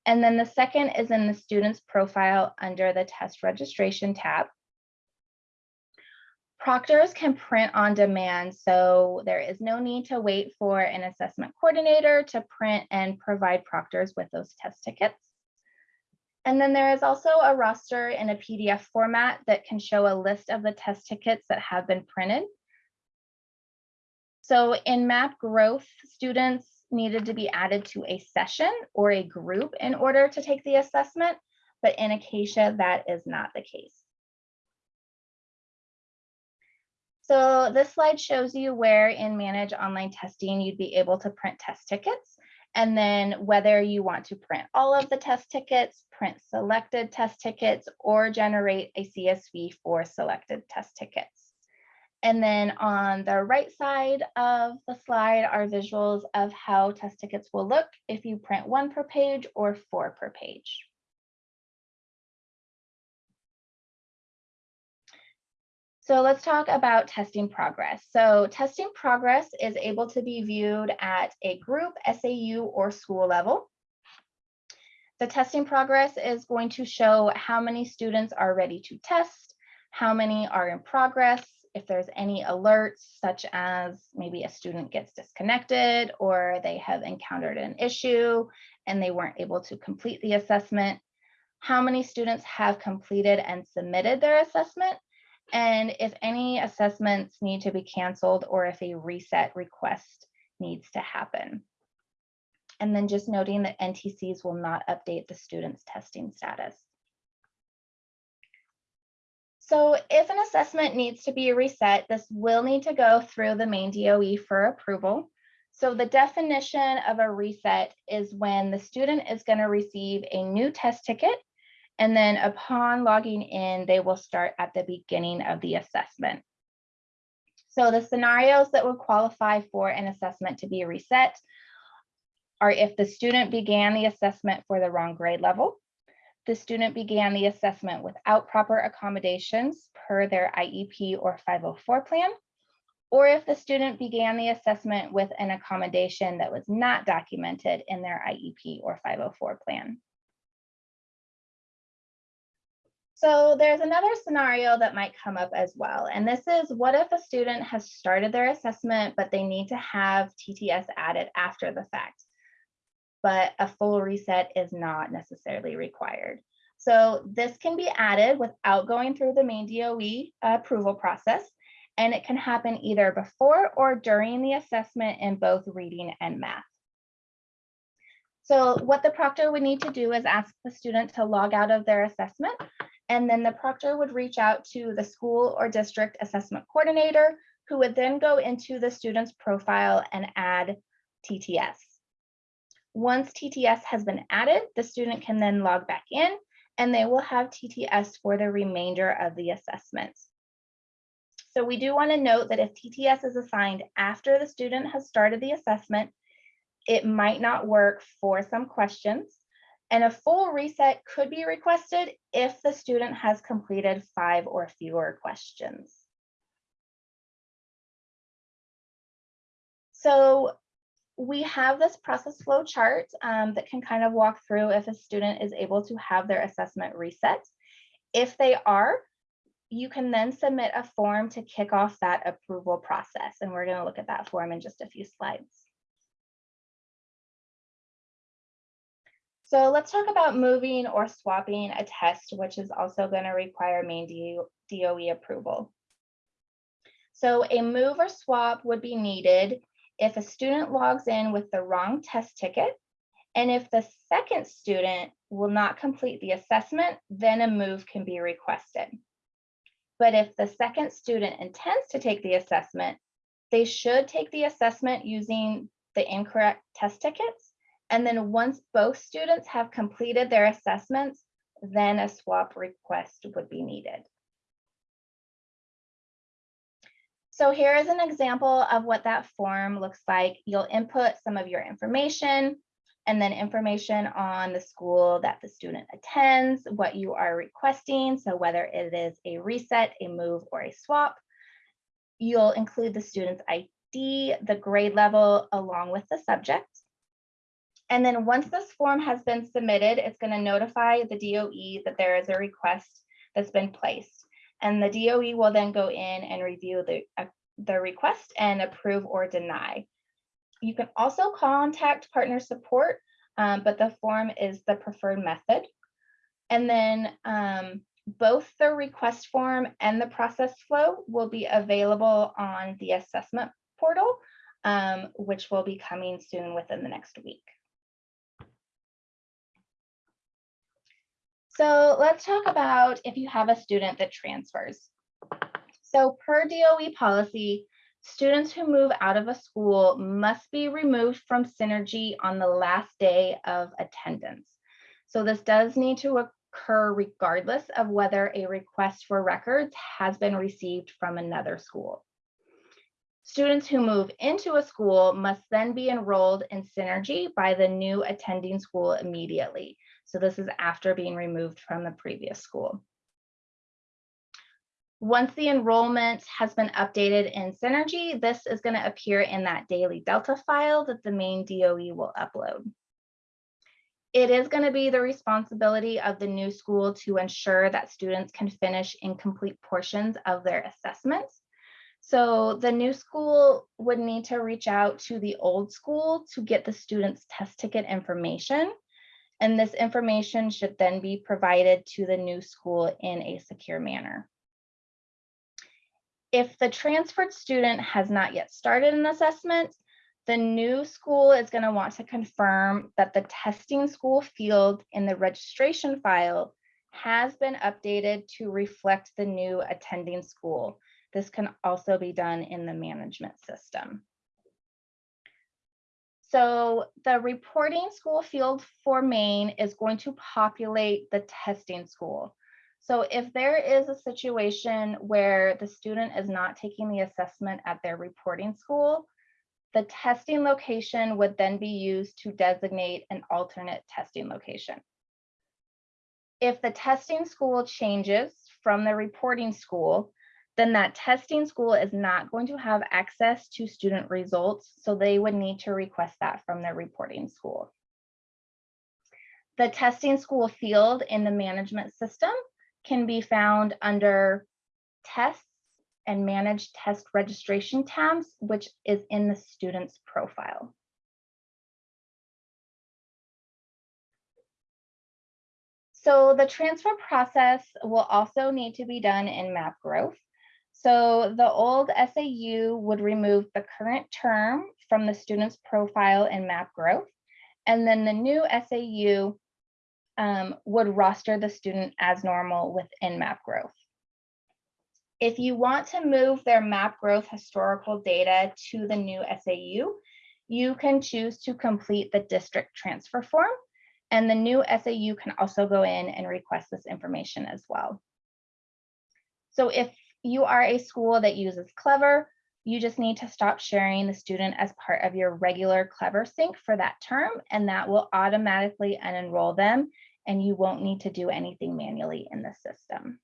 and then the second is in the student's profile under the Test Registration tab. Proctors can print on demand, so there is no need to wait for an assessment coordinator to print and provide proctors with those test tickets. And then there is also a roster in a PDF format that can show a list of the test tickets that have been printed. So in MAP growth, students needed to be added to a session or a group in order to take the assessment, but in Acacia, that is not the case. So this slide shows you where in Manage Online Testing you'd be able to print test tickets and then whether you want to print all of the test tickets, print selected test tickets, or generate a CSV for selected test tickets. And then on the right side of the slide are visuals of how test tickets will look if you print one per page or four per page. So let's talk about testing progress. So testing progress is able to be viewed at a group, SAU, or school level. The testing progress is going to show how many students are ready to test, how many are in progress, if there's any alerts, such as maybe a student gets disconnected or they have encountered an issue and they weren't able to complete the assessment, how many students have completed and submitted their assessment, and if any assessments need to be canceled or if a reset request needs to happen. And then just noting that NTCs will not update the student's testing status. So if an assessment needs to be reset, this will need to go through the Maine DOE for approval. So the definition of a reset is when the student is going to receive a new test ticket and then upon logging in, they will start at the beginning of the assessment. So the scenarios that would qualify for an assessment to be reset are if the student began the assessment for the wrong grade level, the student began the assessment without proper accommodations per their IEP or 504 plan, or if the student began the assessment with an accommodation that was not documented in their IEP or 504 plan. So there's another scenario that might come up as well. And this is what if a student has started their assessment, but they need to have TTS added after the fact, but a full reset is not necessarily required. So this can be added without going through the Maine DOE approval process. And it can happen either before or during the assessment in both reading and math. So what the proctor would need to do is ask the student to log out of their assessment and then the proctor would reach out to the school or district assessment coordinator, who would then go into the student's profile and add TTS. Once TTS has been added, the student can then log back in and they will have TTS for the remainder of the assessment. So we do want to note that if TTS is assigned after the student has started the assessment, it might not work for some questions. And a full reset could be requested if the student has completed five or fewer questions. So we have this process flow chart um, that can kind of walk through if a student is able to have their assessment reset. If they are, you can then submit a form to kick off that approval process. And we're going to look at that form in just a few slides. So let's talk about moving or swapping a test, which is also going to require Maine DOE approval. So a move or swap would be needed if a student logs in with the wrong test ticket, and if the second student will not complete the assessment, then a move can be requested. But if the second student intends to take the assessment, they should take the assessment using the incorrect test tickets and then once both students have completed their assessments, then a swap request would be needed. So here is an example of what that form looks like. You'll input some of your information and then information on the school that the student attends, what you are requesting. So whether it is a reset, a move, or a swap. You'll include the student's ID, the grade level, along with the subject. And then once this form has been submitted, it's going to notify the DOE that there is a request that's been placed. And the DOE will then go in and review the, uh, the request and approve or deny. You can also contact partner support, um, but the form is the preferred method. And then um, both the request form and the process flow will be available on the assessment portal, um, which will be coming soon within the next week. So let's talk about if you have a student that transfers. So per DOE policy, students who move out of a school must be removed from Synergy on the last day of attendance. So this does need to occur regardless of whether a request for records has been received from another school. Students who move into a school must then be enrolled in Synergy by the new attending school immediately. So this is after being removed from the previous school. Once the enrollment has been updated in Synergy, this is going to appear in that daily Delta file that the Maine DOE will upload. It is going to be the responsibility of the new school to ensure that students can finish incomplete portions of their assessments. So the new school would need to reach out to the old school to get the students test ticket information and this information should then be provided to the new school in a secure manner. If the transferred student has not yet started an assessment, the new school is going to want to confirm that the testing school field in the registration file has been updated to reflect the new attending school. This can also be done in the management system. So the reporting school field for Maine is going to populate the testing school. So if there is a situation where the student is not taking the assessment at their reporting school, the testing location would then be used to designate an alternate testing location. If the testing school changes from the reporting school, then that testing school is not going to have access to student results, so they would need to request that from their reporting school. The testing school field in the management system can be found under tests and manage test registration tabs, which is in the student's profile. So the transfer process will also need to be done in map growth. So the old SAU would remove the current term from the student's profile in map growth. And then the new SAU um, would roster the student as normal within map growth. If you want to move their map growth historical data to the new SAU, you can choose to complete the district transfer form. And the new SAU can also go in and request this information as well. So if you are a school that uses Clever, you just need to stop sharing the student as part of your regular Clever sync for that term, and that will automatically unenroll them, and you won't need to do anything manually in the system.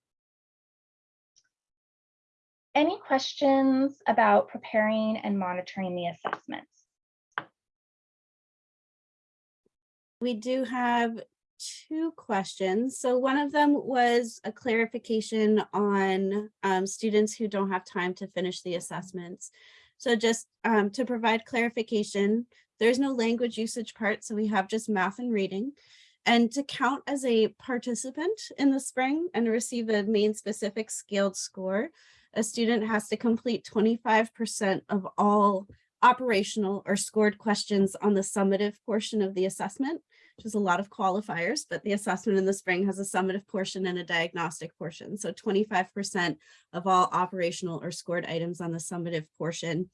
Any questions about preparing and monitoring the assessments? We do have two questions. So one of them was a clarification on um, students who don't have time to finish the assessments. So just um, to provide clarification, there's no language usage part, so we have just math and reading. And to count as a participant in the spring and receive a Maine specific scaled score, a student has to complete 25% of all operational or scored questions on the summative portion of the assessment, which a lot of qualifiers, but the assessment in the spring has a summative portion and a diagnostic portion. So 25% of all operational or scored items on the summative portion.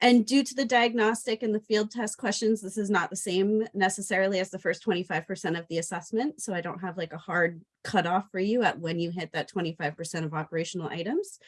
And due to the diagnostic and the field test questions, this is not the same necessarily as the first 25% of the assessment. So I don't have like a hard cutoff for you at when you hit that 25% of operational items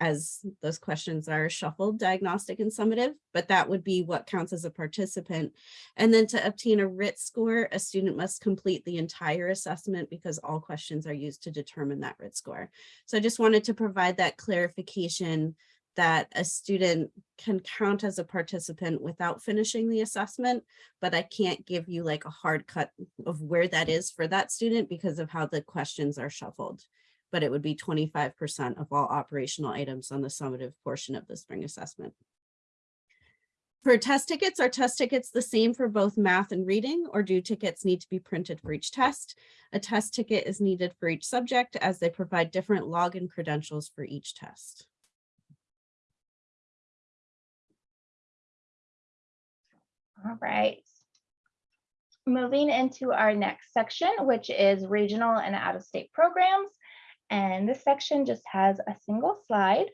as those questions are shuffled, diagnostic and summative, but that would be what counts as a participant. And then to obtain a RIT score, a student must complete the entire assessment because all questions are used to determine that RIT score. So I just wanted to provide that clarification that a student can count as a participant without finishing the assessment, but I can't give you like a hard cut of where that is for that student because of how the questions are shuffled but it would be 25% of all operational items on the summative portion of the spring assessment. For test tickets, are test tickets the same for both math and reading, or do tickets need to be printed for each test? A test ticket is needed for each subject as they provide different login credentials for each test. All right. Moving into our next section, which is regional and out-of-state programs. And this section just has a single slide.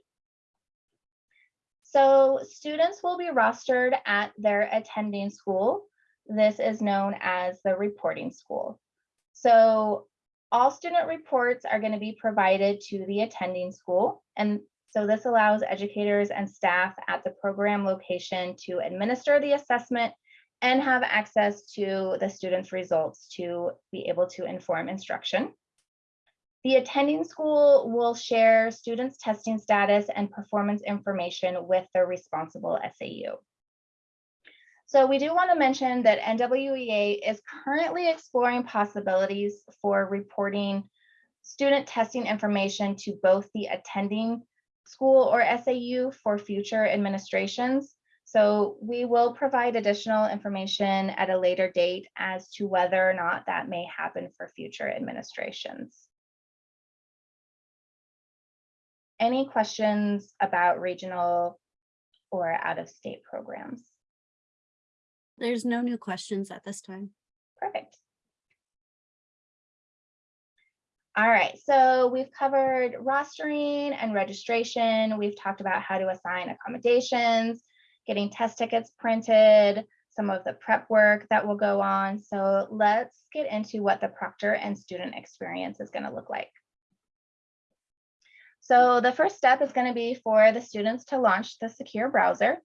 So students will be rostered at their attending school. This is known as the reporting school. So all student reports are going to be provided to the attending school. And so this allows educators and staff at the program location to administer the assessment and have access to the students' results to be able to inform instruction. The attending school will share students' testing status and performance information with their responsible SAU. So we do want to mention that NWEA is currently exploring possibilities for reporting student testing information to both the attending school or SAU for future administrations. So we will provide additional information at a later date as to whether or not that may happen for future administrations. Any questions about regional or out-of-state programs? There's no new questions at this time. Perfect. All right, so we've covered rostering and registration. We've talked about how to assign accommodations, getting test tickets printed, some of the prep work that will go on. So let's get into what the proctor and student experience is going to look like. So the first step is going to be for the students to launch the secure browser.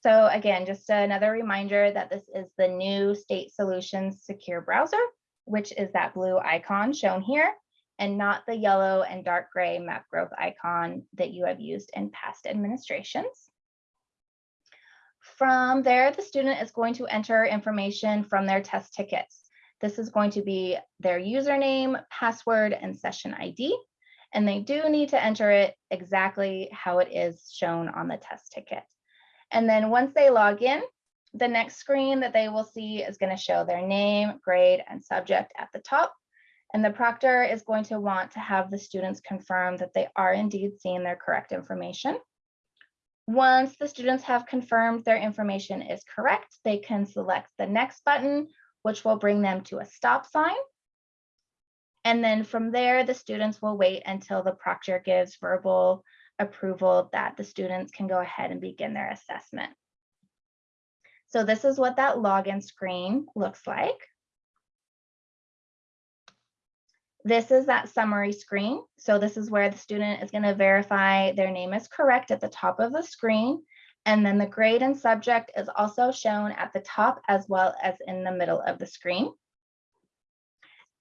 So again, just another reminder that this is the new State Solutions Secure Browser, which is that blue icon shown here, and not the yellow and dark gray map growth icon that you have used in past administrations. From there, the student is going to enter information from their test tickets. This is going to be their username, password, and session ID. And they do need to enter it exactly how it is shown on the test ticket. And then once they log in, the next screen that they will see is going to show their name, grade, and subject at the top. And the proctor is going to want to have the students confirm that they are indeed seeing their correct information. Once the students have confirmed their information is correct, they can select the next button, which will bring them to a stop sign. And then from there, the students will wait until the proctor gives verbal approval that the students can go ahead and begin their assessment. So this is what that login screen looks like. This is that summary screen. So this is where the student is going to verify their name is correct at the top of the screen. And then the grade and subject is also shown at the top as well as in the middle of the screen.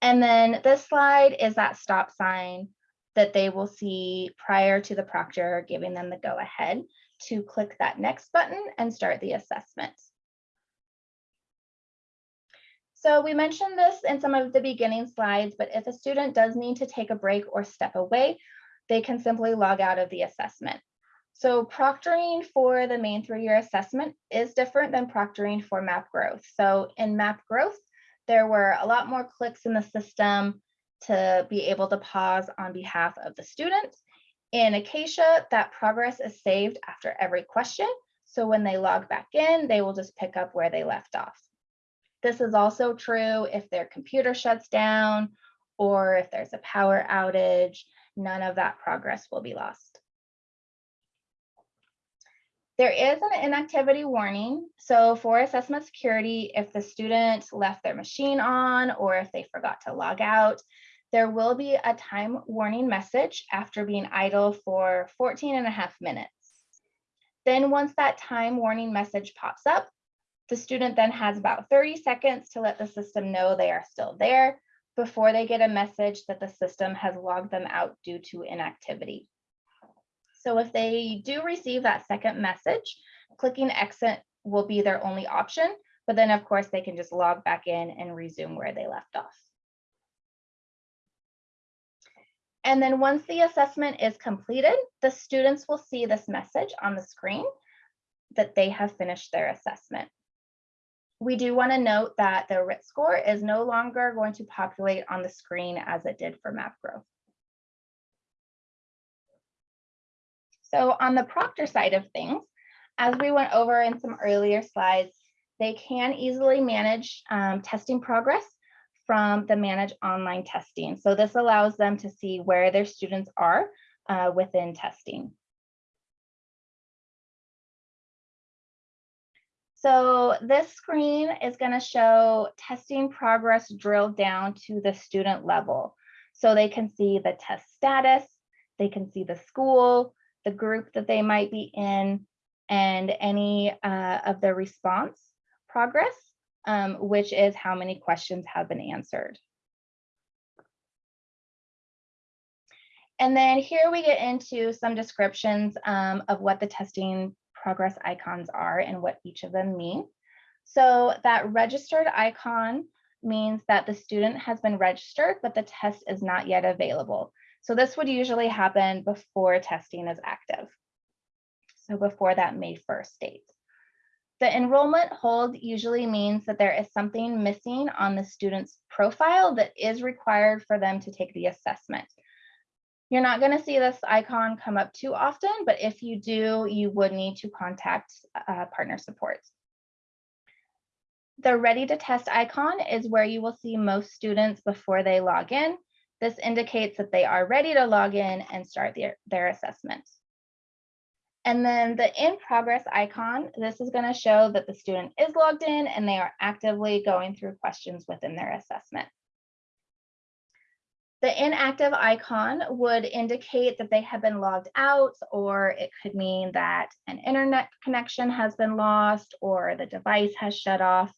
And then this slide is that stop sign that they will see prior to the proctor giving them the go ahead to click that next button and start the assessment. So we mentioned this in some of the beginning slides, but if a student does need to take a break or step away, they can simply log out of the assessment. So proctoring for the Maine through-year assessment is different than proctoring for map growth. So in map growth, there were a lot more clicks in the system to be able to pause on behalf of the student. In Acacia, that progress is saved after every question. So when they log back in, they will just pick up where they left off. This is also true if their computer shuts down or if there's a power outage, none of that progress will be lost. There is an inactivity warning. So for assessment security, if the student left their machine on or if they forgot to log out, there will be a time warning message after being idle for 14 and a half minutes. Then once that time warning message pops up, the student then has about 30 seconds to let the system know they are still there before they get a message that the system has logged them out due to inactivity. So if they do receive that second message, clicking exit will be their only option, but then of course they can just log back in and resume where they left off. And then once the assessment is completed, the students will see this message on the screen that they have finished their assessment we do want to note that the RIT score is no longer going to populate on the screen as it did for map So on the proctor side of things, as we went over in some earlier slides, they can easily manage um, testing progress from the manage online testing. So this allows them to see where their students are uh, within testing. So this screen is going to show testing progress drilled down to the student level. So they can see the test status, they can see the school, the group that they might be in, and any uh, of the response progress, um, which is how many questions have been answered. And then here we get into some descriptions um, of what the testing progress icons are and what each of them mean. So that registered icon means that the student has been registered, but the test is not yet available. So this would usually happen before testing is active. So before that May 1st date. The enrollment hold usually means that there is something missing on the student's profile that is required for them to take the assessment. You're not going to see this icon come up too often, but if you do, you would need to contact uh, partner support. The ready to test icon is where you will see most students before they log in. This indicates that they are ready to log in and start their, their assessment. And then the in progress icon, this is going to show that the student is logged in and they are actively going through questions within their assessment. The inactive icon would indicate that they have been logged out, or it could mean that an internet connection has been lost or the device has shut off.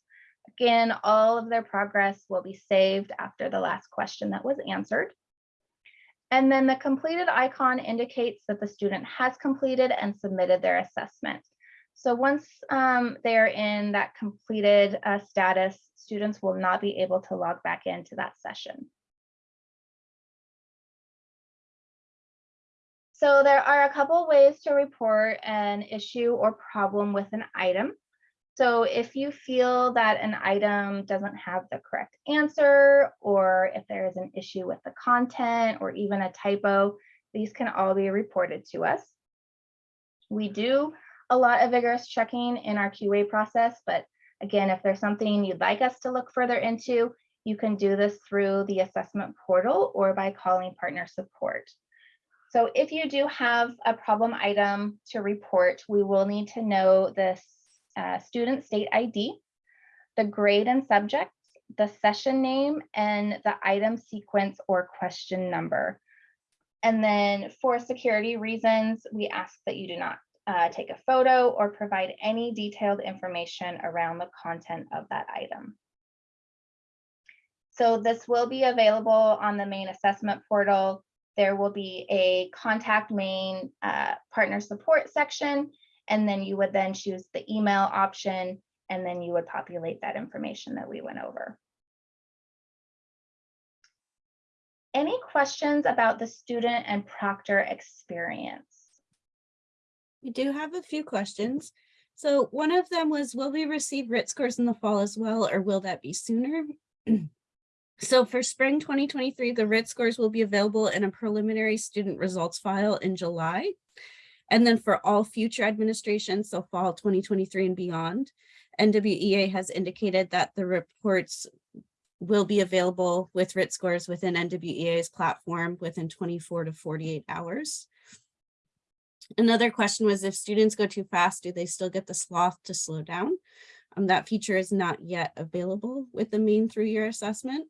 Again, all of their progress will be saved after the last question that was answered. And then the completed icon indicates that the student has completed and submitted their assessment. So once um, they're in that completed uh, status, students will not be able to log back into that session. So there are a couple ways to report an issue or problem with an item. So if you feel that an item doesn't have the correct answer, or if there is an issue with the content or even a typo, these can all be reported to us. We do a lot of vigorous checking in our QA process, but again, if there's something you'd like us to look further into, you can do this through the assessment portal or by calling partner support. So if you do have a problem item to report, we will need to know the uh, student state ID, the grade and subject, the session name, and the item sequence or question number. And then for security reasons, we ask that you do not uh, take a photo or provide any detailed information around the content of that item. So this will be available on the Maine assessment portal there will be a contact Maine uh, partner support section, and then you would then choose the email option, and then you would populate that information that we went over. Any questions about the student and proctor experience? We do have a few questions. So one of them was, will we receive RIT scores in the fall as well, or will that be sooner? So for spring 2023, the RIT scores will be available in a preliminary student results file in July. And then for all future administrations, so fall 2023 and beyond, NWEA has indicated that the reports will be available with RIT scores within NWEA's platform within 24 to 48 hours. Another question was if students go too fast, do they still get the sloth to slow down? Um, that feature is not yet available with the Maine through-year assessment.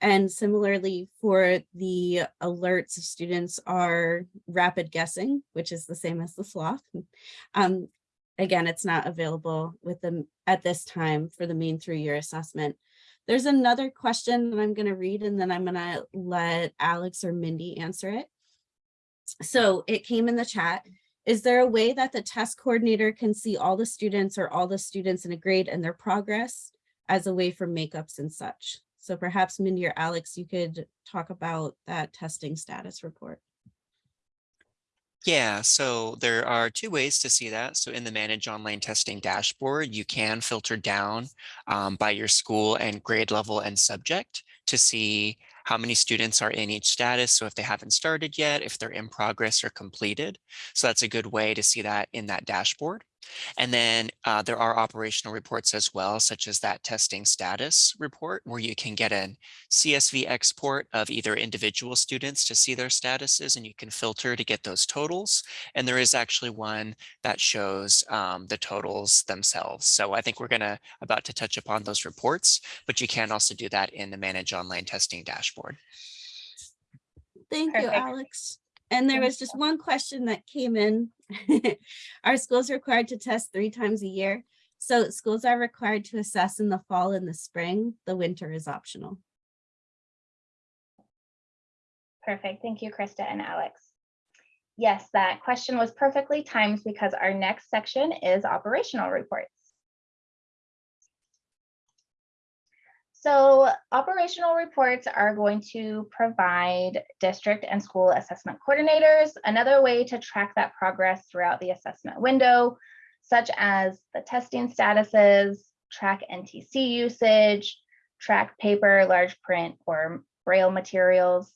And similarly for the alerts, students are rapid guessing, which is the same as the sloth. Um, again, it's not available with them at this time for the Maine through-year assessment. There's another question that I'm going to read and then I'm going to let Alex or Mindy answer it. So it came in the chat. Is there a way that the test coordinator can see all the students or all the students in a grade and their progress as a way for makeups and such? So perhaps Mindy or Alex, you could talk about that testing status report. Yeah, so there are two ways to see that. So in the Manage Online Testing dashboard, you can filter down um, by your school and grade level and subject to see how many students are in each status. So if they haven't started yet, if they're in progress or completed. So that's a good way to see that in that dashboard. And then uh, there are operational reports as well, such as that testing status report, where you can get a CSV export of either individual students to see their statuses, and you can filter to get those totals. And there is actually one that shows um, the totals themselves. So I think we're gonna about to touch upon those reports, but you can also do that in the Manage Online Testing dashboard. Thank you, Alex. And there was just one question that came in. Are schools required to test three times a year? So schools are required to assess in the fall and the spring. The winter is optional. Perfect. Thank you, Krista and Alex. Yes, that question was perfectly timed because our next section is operational reports. So operational reports are going to provide district and school assessment coordinators another way to track that progress throughout the assessment window, such as the testing statuses, track NTC usage, track paper, large print, or braille materials.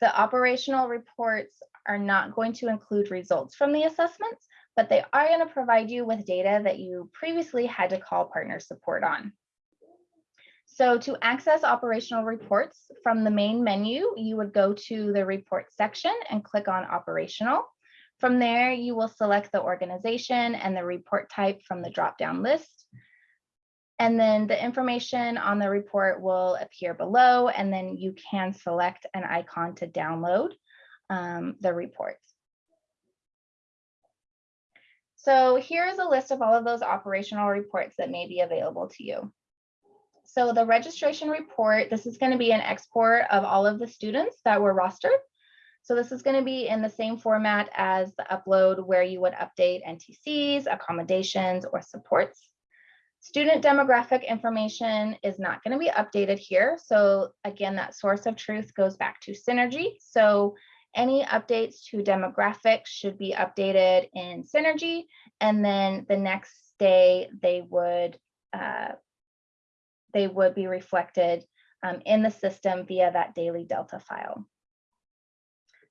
The operational reports are not going to include results from the assessments, but they are going to provide you with data that you previously had to call partner support on. So to access operational reports from the main menu, you would go to the report section and click on operational. From there, you will select the organization and the report type from the drop-down list. And then the information on the report will appear below, and then you can select an icon to download um, the report. So here's a list of all of those operational reports that may be available to you. So the registration report, this is going to be an export of all of the students that were rostered. So this is going to be in the same format as the upload where you would update NTCs, accommodations, or supports. Student demographic information is not going to be updated here. So again, that source of truth goes back to Synergy. So any updates to demographics should be updated in Synergy. And then the next day they would uh, they would be reflected um, in the system via that daily Delta file.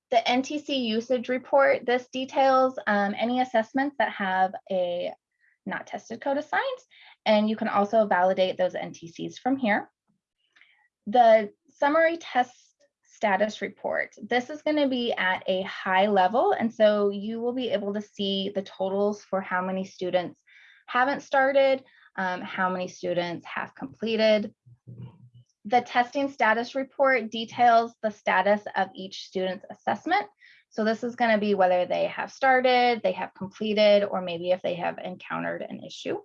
The NTC usage report, this details um, any assessments that have a not tested code assigned, and you can also validate those NTCs from here. The summary test status report, this is going to be at a high level, and so you will be able to see the totals for how many students haven't started, um, how many students have completed. The testing status report details the status of each student's assessment. So this is going to be whether they have started, they have completed, or maybe if they have encountered an issue.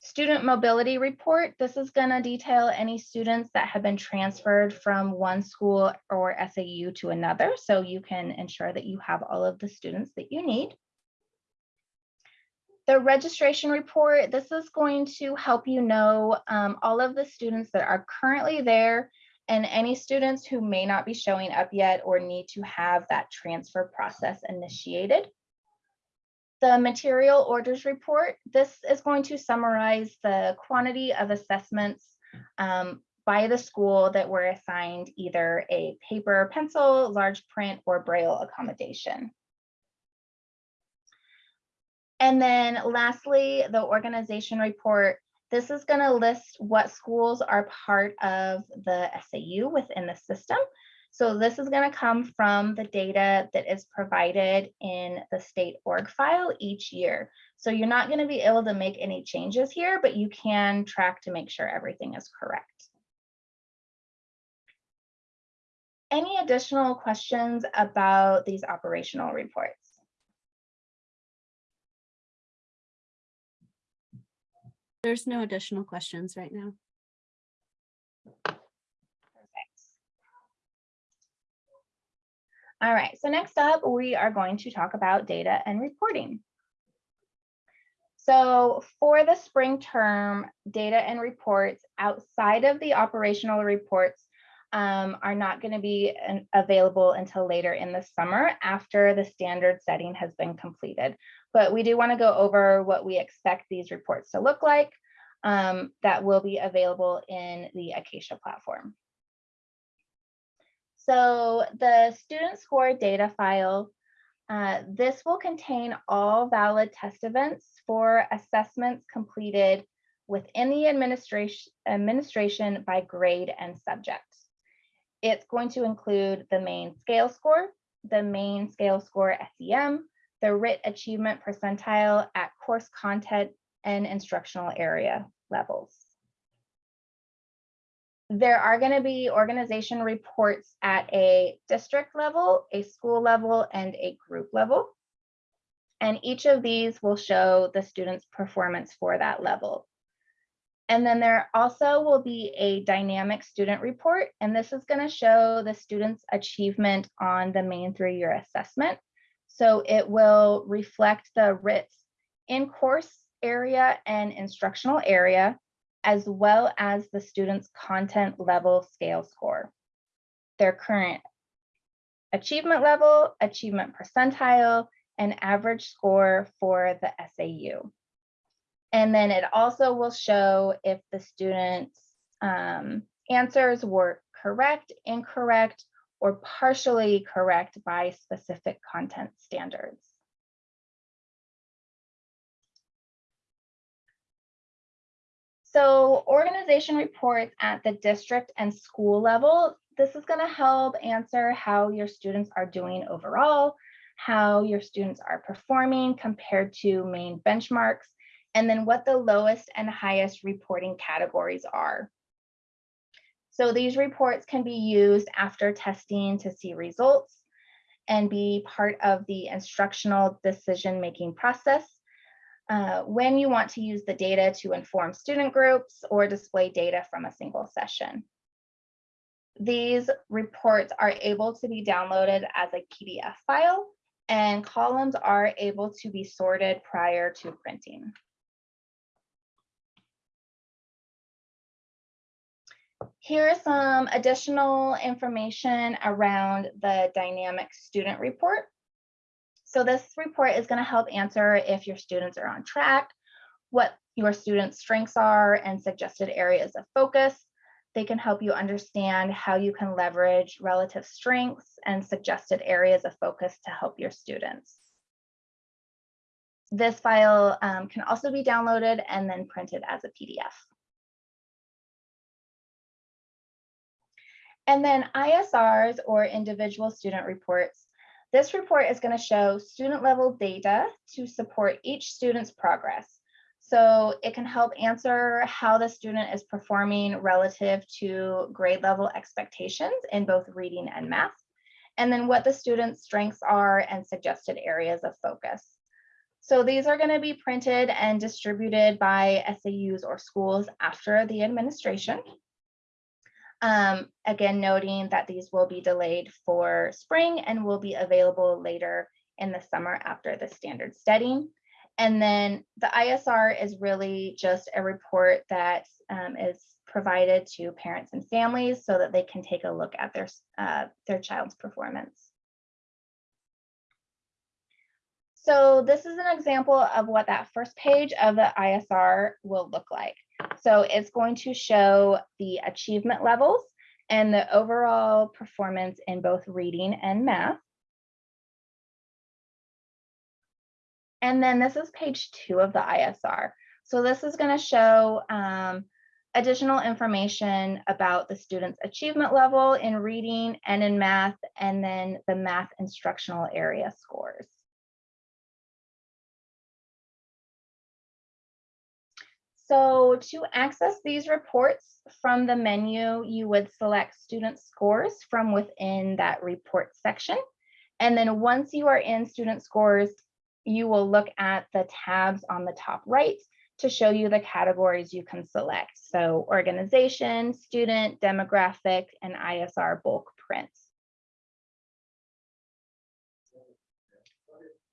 Student mobility report, this is going to detail any students that have been transferred from one school or SAU to another. So you can ensure that you have all of the students that you need. The registration report, this is going to help you know um, all of the students that are currently there and any students who may not be showing up yet or need to have that transfer process initiated. The material orders report, this is going to summarize the quantity of assessments um, by the school that were assigned either a paper, pencil, large print, or braille accommodation. And then lastly, the organization report. This is going to list what schools are part of the SAU within the system. So this is going to come from the data that is provided in the state org file each year. So you're not going to be able to make any changes here, but you can track to make sure everything is correct. Any additional questions about these operational reports? There's no additional questions right now. Perfect. All right, so next up, we are going to talk about data and reporting. So for the spring term, data and reports outside of the operational reports um, are not going to be an, available until later in the summer after the standard setting has been completed. But we do want to go over what we expect these reports to look like um, that will be available in the Acacia platform. So the student score data file, uh, this will contain all valid test events for assessments completed within the administration, administration by grade and subject. It's going to include the Maine scale score, the Maine scale score SEM, the RIT achievement percentile at course content and instructional area levels. There are going to be organization reports at a district level, a school level, and a group level. And each of these will show the student's performance for that level. And then there also will be a dynamic student report, and this is going to show the student's achievement on the Maine through-year assessment. So it will reflect the RITs in course area and instructional area, as well as the student's content level scale score, their current achievement level, achievement percentile, and average score for the SAU. And then it also will show if the student's um, answers were correct, incorrect, or partially correct by specific content standards. So organization reports at the district and school level, this is gonna help answer how your students are doing overall, how your students are performing compared to Maine benchmarks, and then what the lowest and highest reporting categories are. So these reports can be used after testing to see results and be part of the instructional decision-making process uh, when you want to use the data to inform student groups or display data from a single session. These reports are able to be downloaded as a PDF file and columns are able to be sorted prior to printing. Here's some additional information around the dynamic student report. So this report is going to help answer if your students are on track, what your students' strengths are and suggested areas of focus. They can help you understand how you can leverage relative strengths and suggested areas of focus to help your students. This file um, can also be downloaded and then printed as a PDF. And then ISRs or individual student reports. This report is going to show student level data to support each student's progress. So it can help answer how the student is performing relative to grade level expectations in both reading and math, and then what the student's strengths are and suggested areas of focus. So these are going to be printed and distributed by SAUs or schools after the administration. Um, again, noting that these will be delayed for spring and will be available later in the summer after the standard setting. And then the ISR is really just a report that um, is provided to parents and families so that they can take a look at their, uh, their child's performance. So this is an example of what that first page of the ISR will look like. So it's going to show the achievement levels and the overall performance in both reading and math. And then this is page two of the ISR. So this is going to show um, additional information about the student's achievement level in reading and in math, and then the math instructional area scores. So to access these reports from the menu, you would select student scores from within that report section. And then once you are in student scores, you will look at the tabs on the top right to show you the categories you can select. So organization, student, demographic, and ISR bulk prints.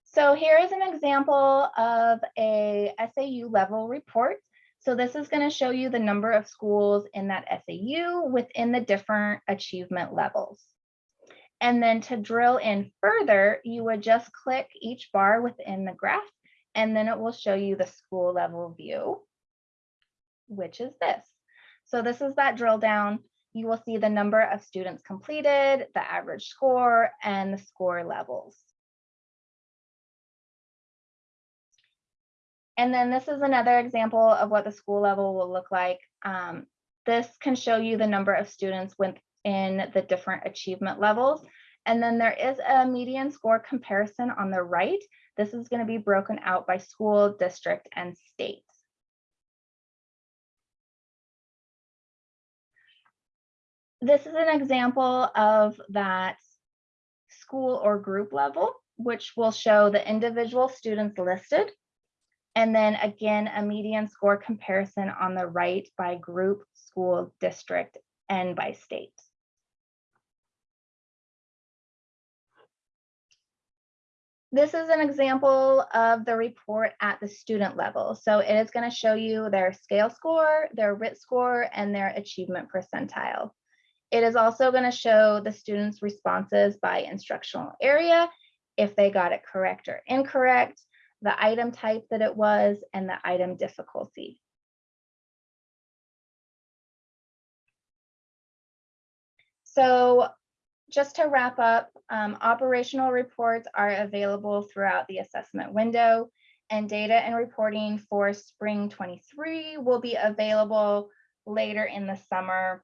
So here is an example of a SAU level report. So this is going to show you the number of schools in that SAU within the different achievement levels. And then to drill in further, you would just click each bar within the graph, and then it will show you the school level view, which is this. So this is that drill down. You will see the number of students completed, the average score, and the score levels. And then this is another example of what the school level will look like. Um, this can show you the number of students within the different achievement levels. And then there is a median score comparison on the right. This is going to be broken out by school, district, and state. This is an example of that school or group level, which will show the individual students listed and then again, a median score comparison on the right by group, school, district, and by state. This is an example of the report at the student level. So it is going to show you their scale score, their RIT score, and their achievement percentile. It is also going to show the students' responses by instructional area, if they got it correct or incorrect, the item type that it was, and the item difficulty. So just to wrap up, um, operational reports are available throughout the assessment window and data and reporting for spring 23 will be available later in the summer,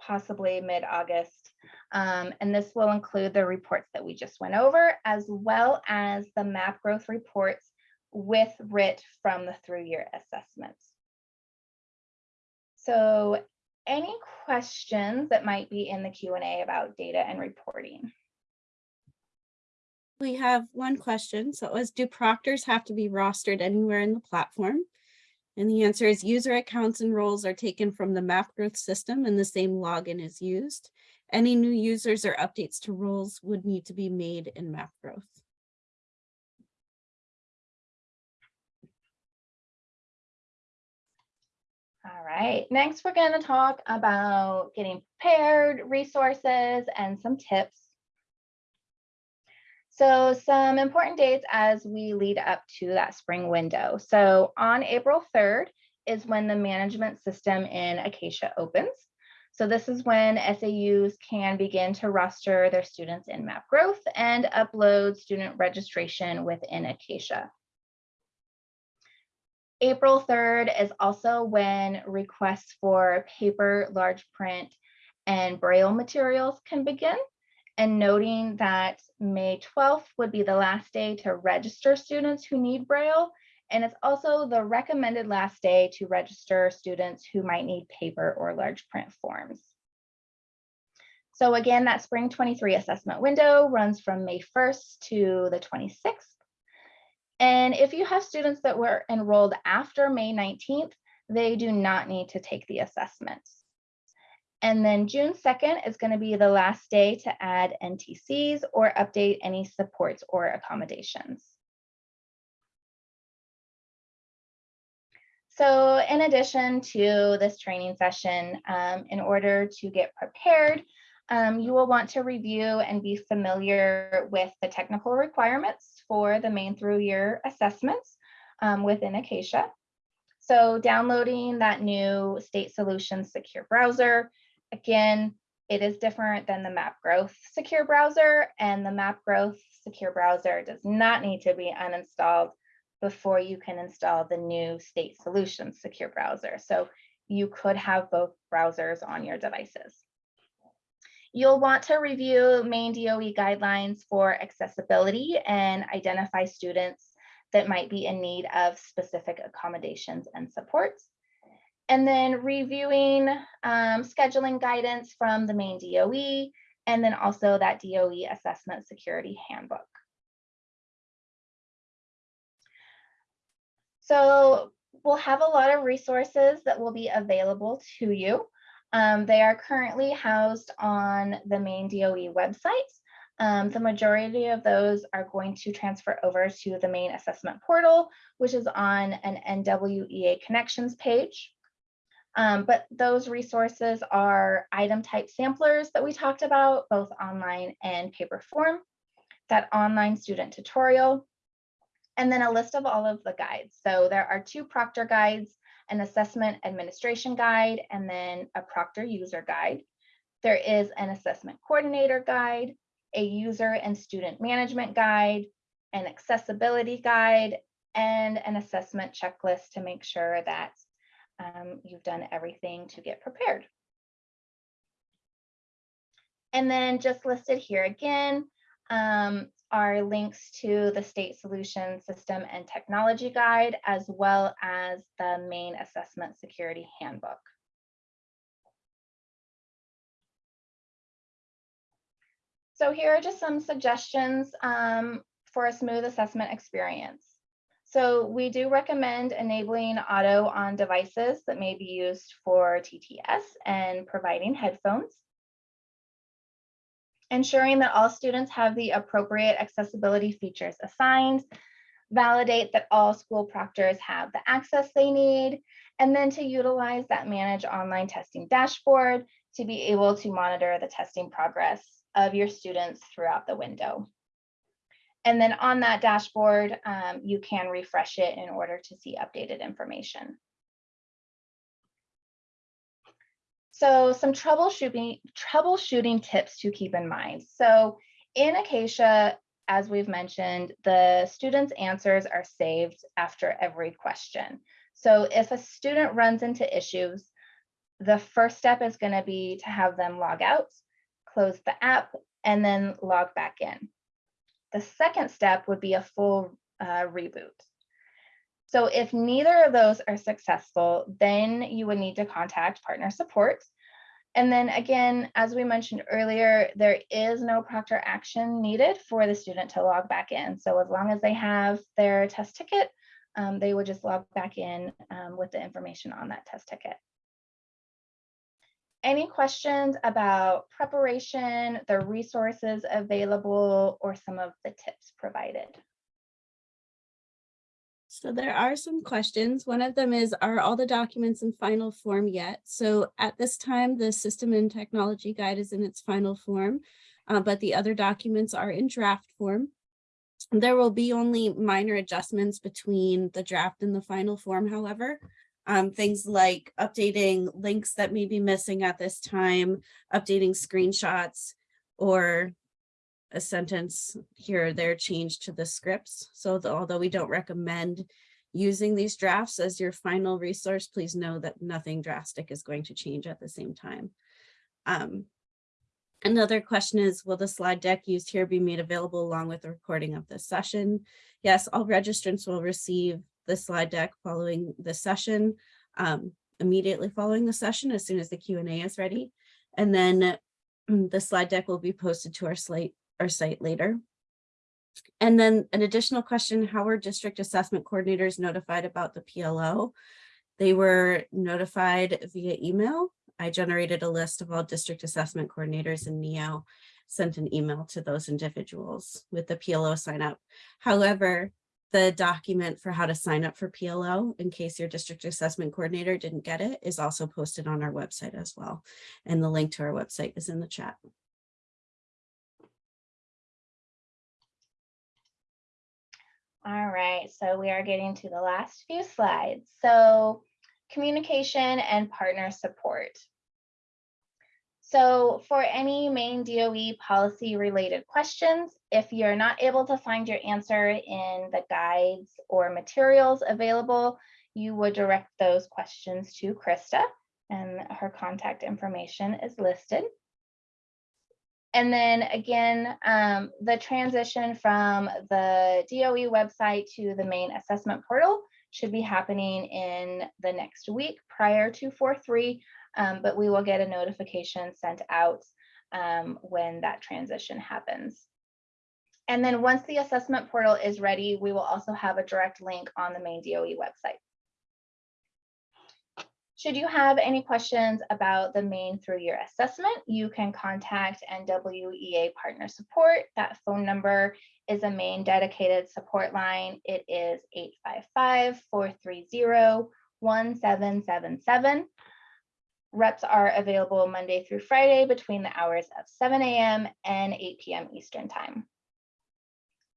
possibly mid-August. Um, and this will include the reports that we just went over, as well as the map growth reports with RIT from the through-year assessments. So any questions that might be in the Q and A about data and reporting? We have one question. So it was, do proctors have to be rostered anywhere in the platform? And the answer is user accounts and roles are taken from the MapGrowth system and the same login is used. Any new users or updates to roles would need to be made in MapGrowth. All right, next we're going to talk about getting prepared, resources, and some tips. So some important dates as we lead up to that spring window. So on April 3rd is when the management system in Acacia opens. So this is when SAUs can begin to roster their students in MapGrowth and upload student registration within Acacia. April 3rd is also when requests for paper, large print, and Braille materials can begin. And noting that May 12th would be the last day to register students who need Braille. And it's also the recommended last day to register students who might need paper or large print forms. So again, that spring 23 assessment window runs from May 1st to the 26th. And if you have students that were enrolled after May 19th, they do not need to take the assessments. And then June 2nd is going to be the last day to add NTCs or update any supports or accommodations. So in addition to this training session, um, in order to get prepared, um, you will want to review and be familiar with the technical requirements for the Maine through year assessments um, within Acacia. So downloading that new State Solutions secure browser, again, it is different than the map growth secure browser and the map growth secure browser does not need to be uninstalled before you can install the new State Solutions secure browser. So you could have both browsers on your devices. You'll want to review Maine DOE guidelines for accessibility and identify students that might be in need of specific accommodations and supports. And then reviewing um, scheduling guidance from the Maine DOE, and then also that DOE assessment security handbook. So we'll have a lot of resources that will be available to you. Um, they are currently housed on the Maine DOE website. Um, the majority of those are going to transfer over to the Maine assessment portal, which is on an NWEA connections page. Um, but those resources are item type samplers that we talked about, both online and paper form, that online student tutorial, and then a list of all of the guides. So there are two Proctor guides an assessment administration guide, and then a Proctor user guide. There is an assessment coordinator guide, a user and student management guide, an accessibility guide, and an assessment checklist to make sure that um, you've done everything to get prepared. And then just listed here again, um, are links to the State Solution System and Technology Guide, as well as the Maine Assessment Security Handbook. So here are just some suggestions um, for a smooth assessment experience. So we do recommend enabling auto on devices that may be used for TTS and providing headphones ensuring that all students have the appropriate accessibility features assigned, validate that all school proctors have the access they need, and then to utilize that manage online testing dashboard to be able to monitor the testing progress of your students throughout the window. And then on that dashboard, um, you can refresh it in order to see updated information. So some troubleshooting, troubleshooting tips to keep in mind. So in Acacia, as we've mentioned, the students' answers are saved after every question. So if a student runs into issues, the first step is going to be to have them log out, close the app, and then log back in. The second step would be a full uh, reboot. So if neither of those are successful, then you would need to contact partner support. And then again, as we mentioned earlier, there is no proctor action needed for the student to log back in. So as long as they have their test ticket, um, they would just log back in um, with the information on that test ticket. Any questions about preparation, the resources available, or some of the tips provided? So there are some questions. One of them is, are all the documents in final form yet? So at this time, the system and technology guide is in its final form, uh, but the other documents are in draft form. There will be only minor adjustments between the draft and the final form, however. Um, things like updating links that may be missing at this time, updating screenshots, or a sentence here or there changed to the scripts. So the- although we don't recommend using these drafts as your final resource, please know that nothing drastic is going to change at the same time. Um, Another question is, will the slide deck used here be made available along with the recording of this session? Yes, all registrants will receive the slide deck following the session, um, immediately following the session as soon as the Q and A is ready. And then mm, the slide deck will be posted to our slate, our site later. And then an additional question, how were district assessment coordinators notified about the PLO? They were notified via email. I generated a list of all district assessment coordinators and NEO sent an email to those individuals with the PLO sign up. However, the document for how to sign up for PLO in case your district assessment coordinator didn't get it is also posted on our website as well. And the link to our website is in the chat. All right, so we are getting to the last few slides. So communication and partner support. So for any Maine DOE policy related questions, if you're not able to find your answer in the guides or materials available, you would direct those questions to Krista and her contact information is listed. And then again, um, the transition from the DOE website to the Maine assessment portal should be happening in the next week prior to 4-3, um, but we will get a notification sent out um, when that transition happens. And then once the assessment portal is ready, we will also have a direct link on the Maine DOE website. Should you have any questions about the Maine through-year assessment, you can contact NWEA Partner Support. That phone number is a Maine dedicated support line. It is 855-430-1777. Reps are available Monday through Friday between the hours of 7 a.m. and 8 p.m. Eastern Time.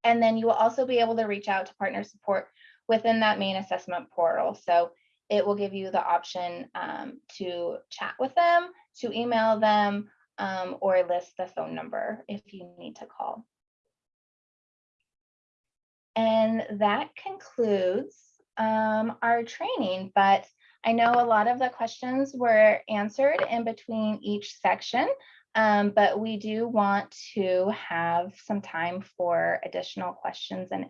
And then you will also be able to reach out to partner support within that Maine assessment portal. So it will give you the option um, to chat with them, to email them, um, or list the phone number if you need to call. And that concludes um, our training, but I know a lot of the questions were answered in between each section, um, but we do want to have some time for additional questions and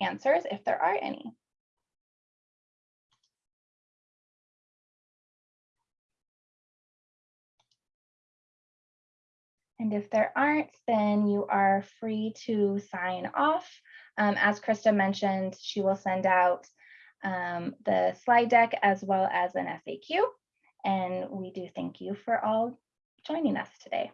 answers if there are any. And if there aren't, then you are free to sign off. Um, as Krista mentioned, she will send out um, the slide deck as well as an FAQ. And we do thank you for all joining us today.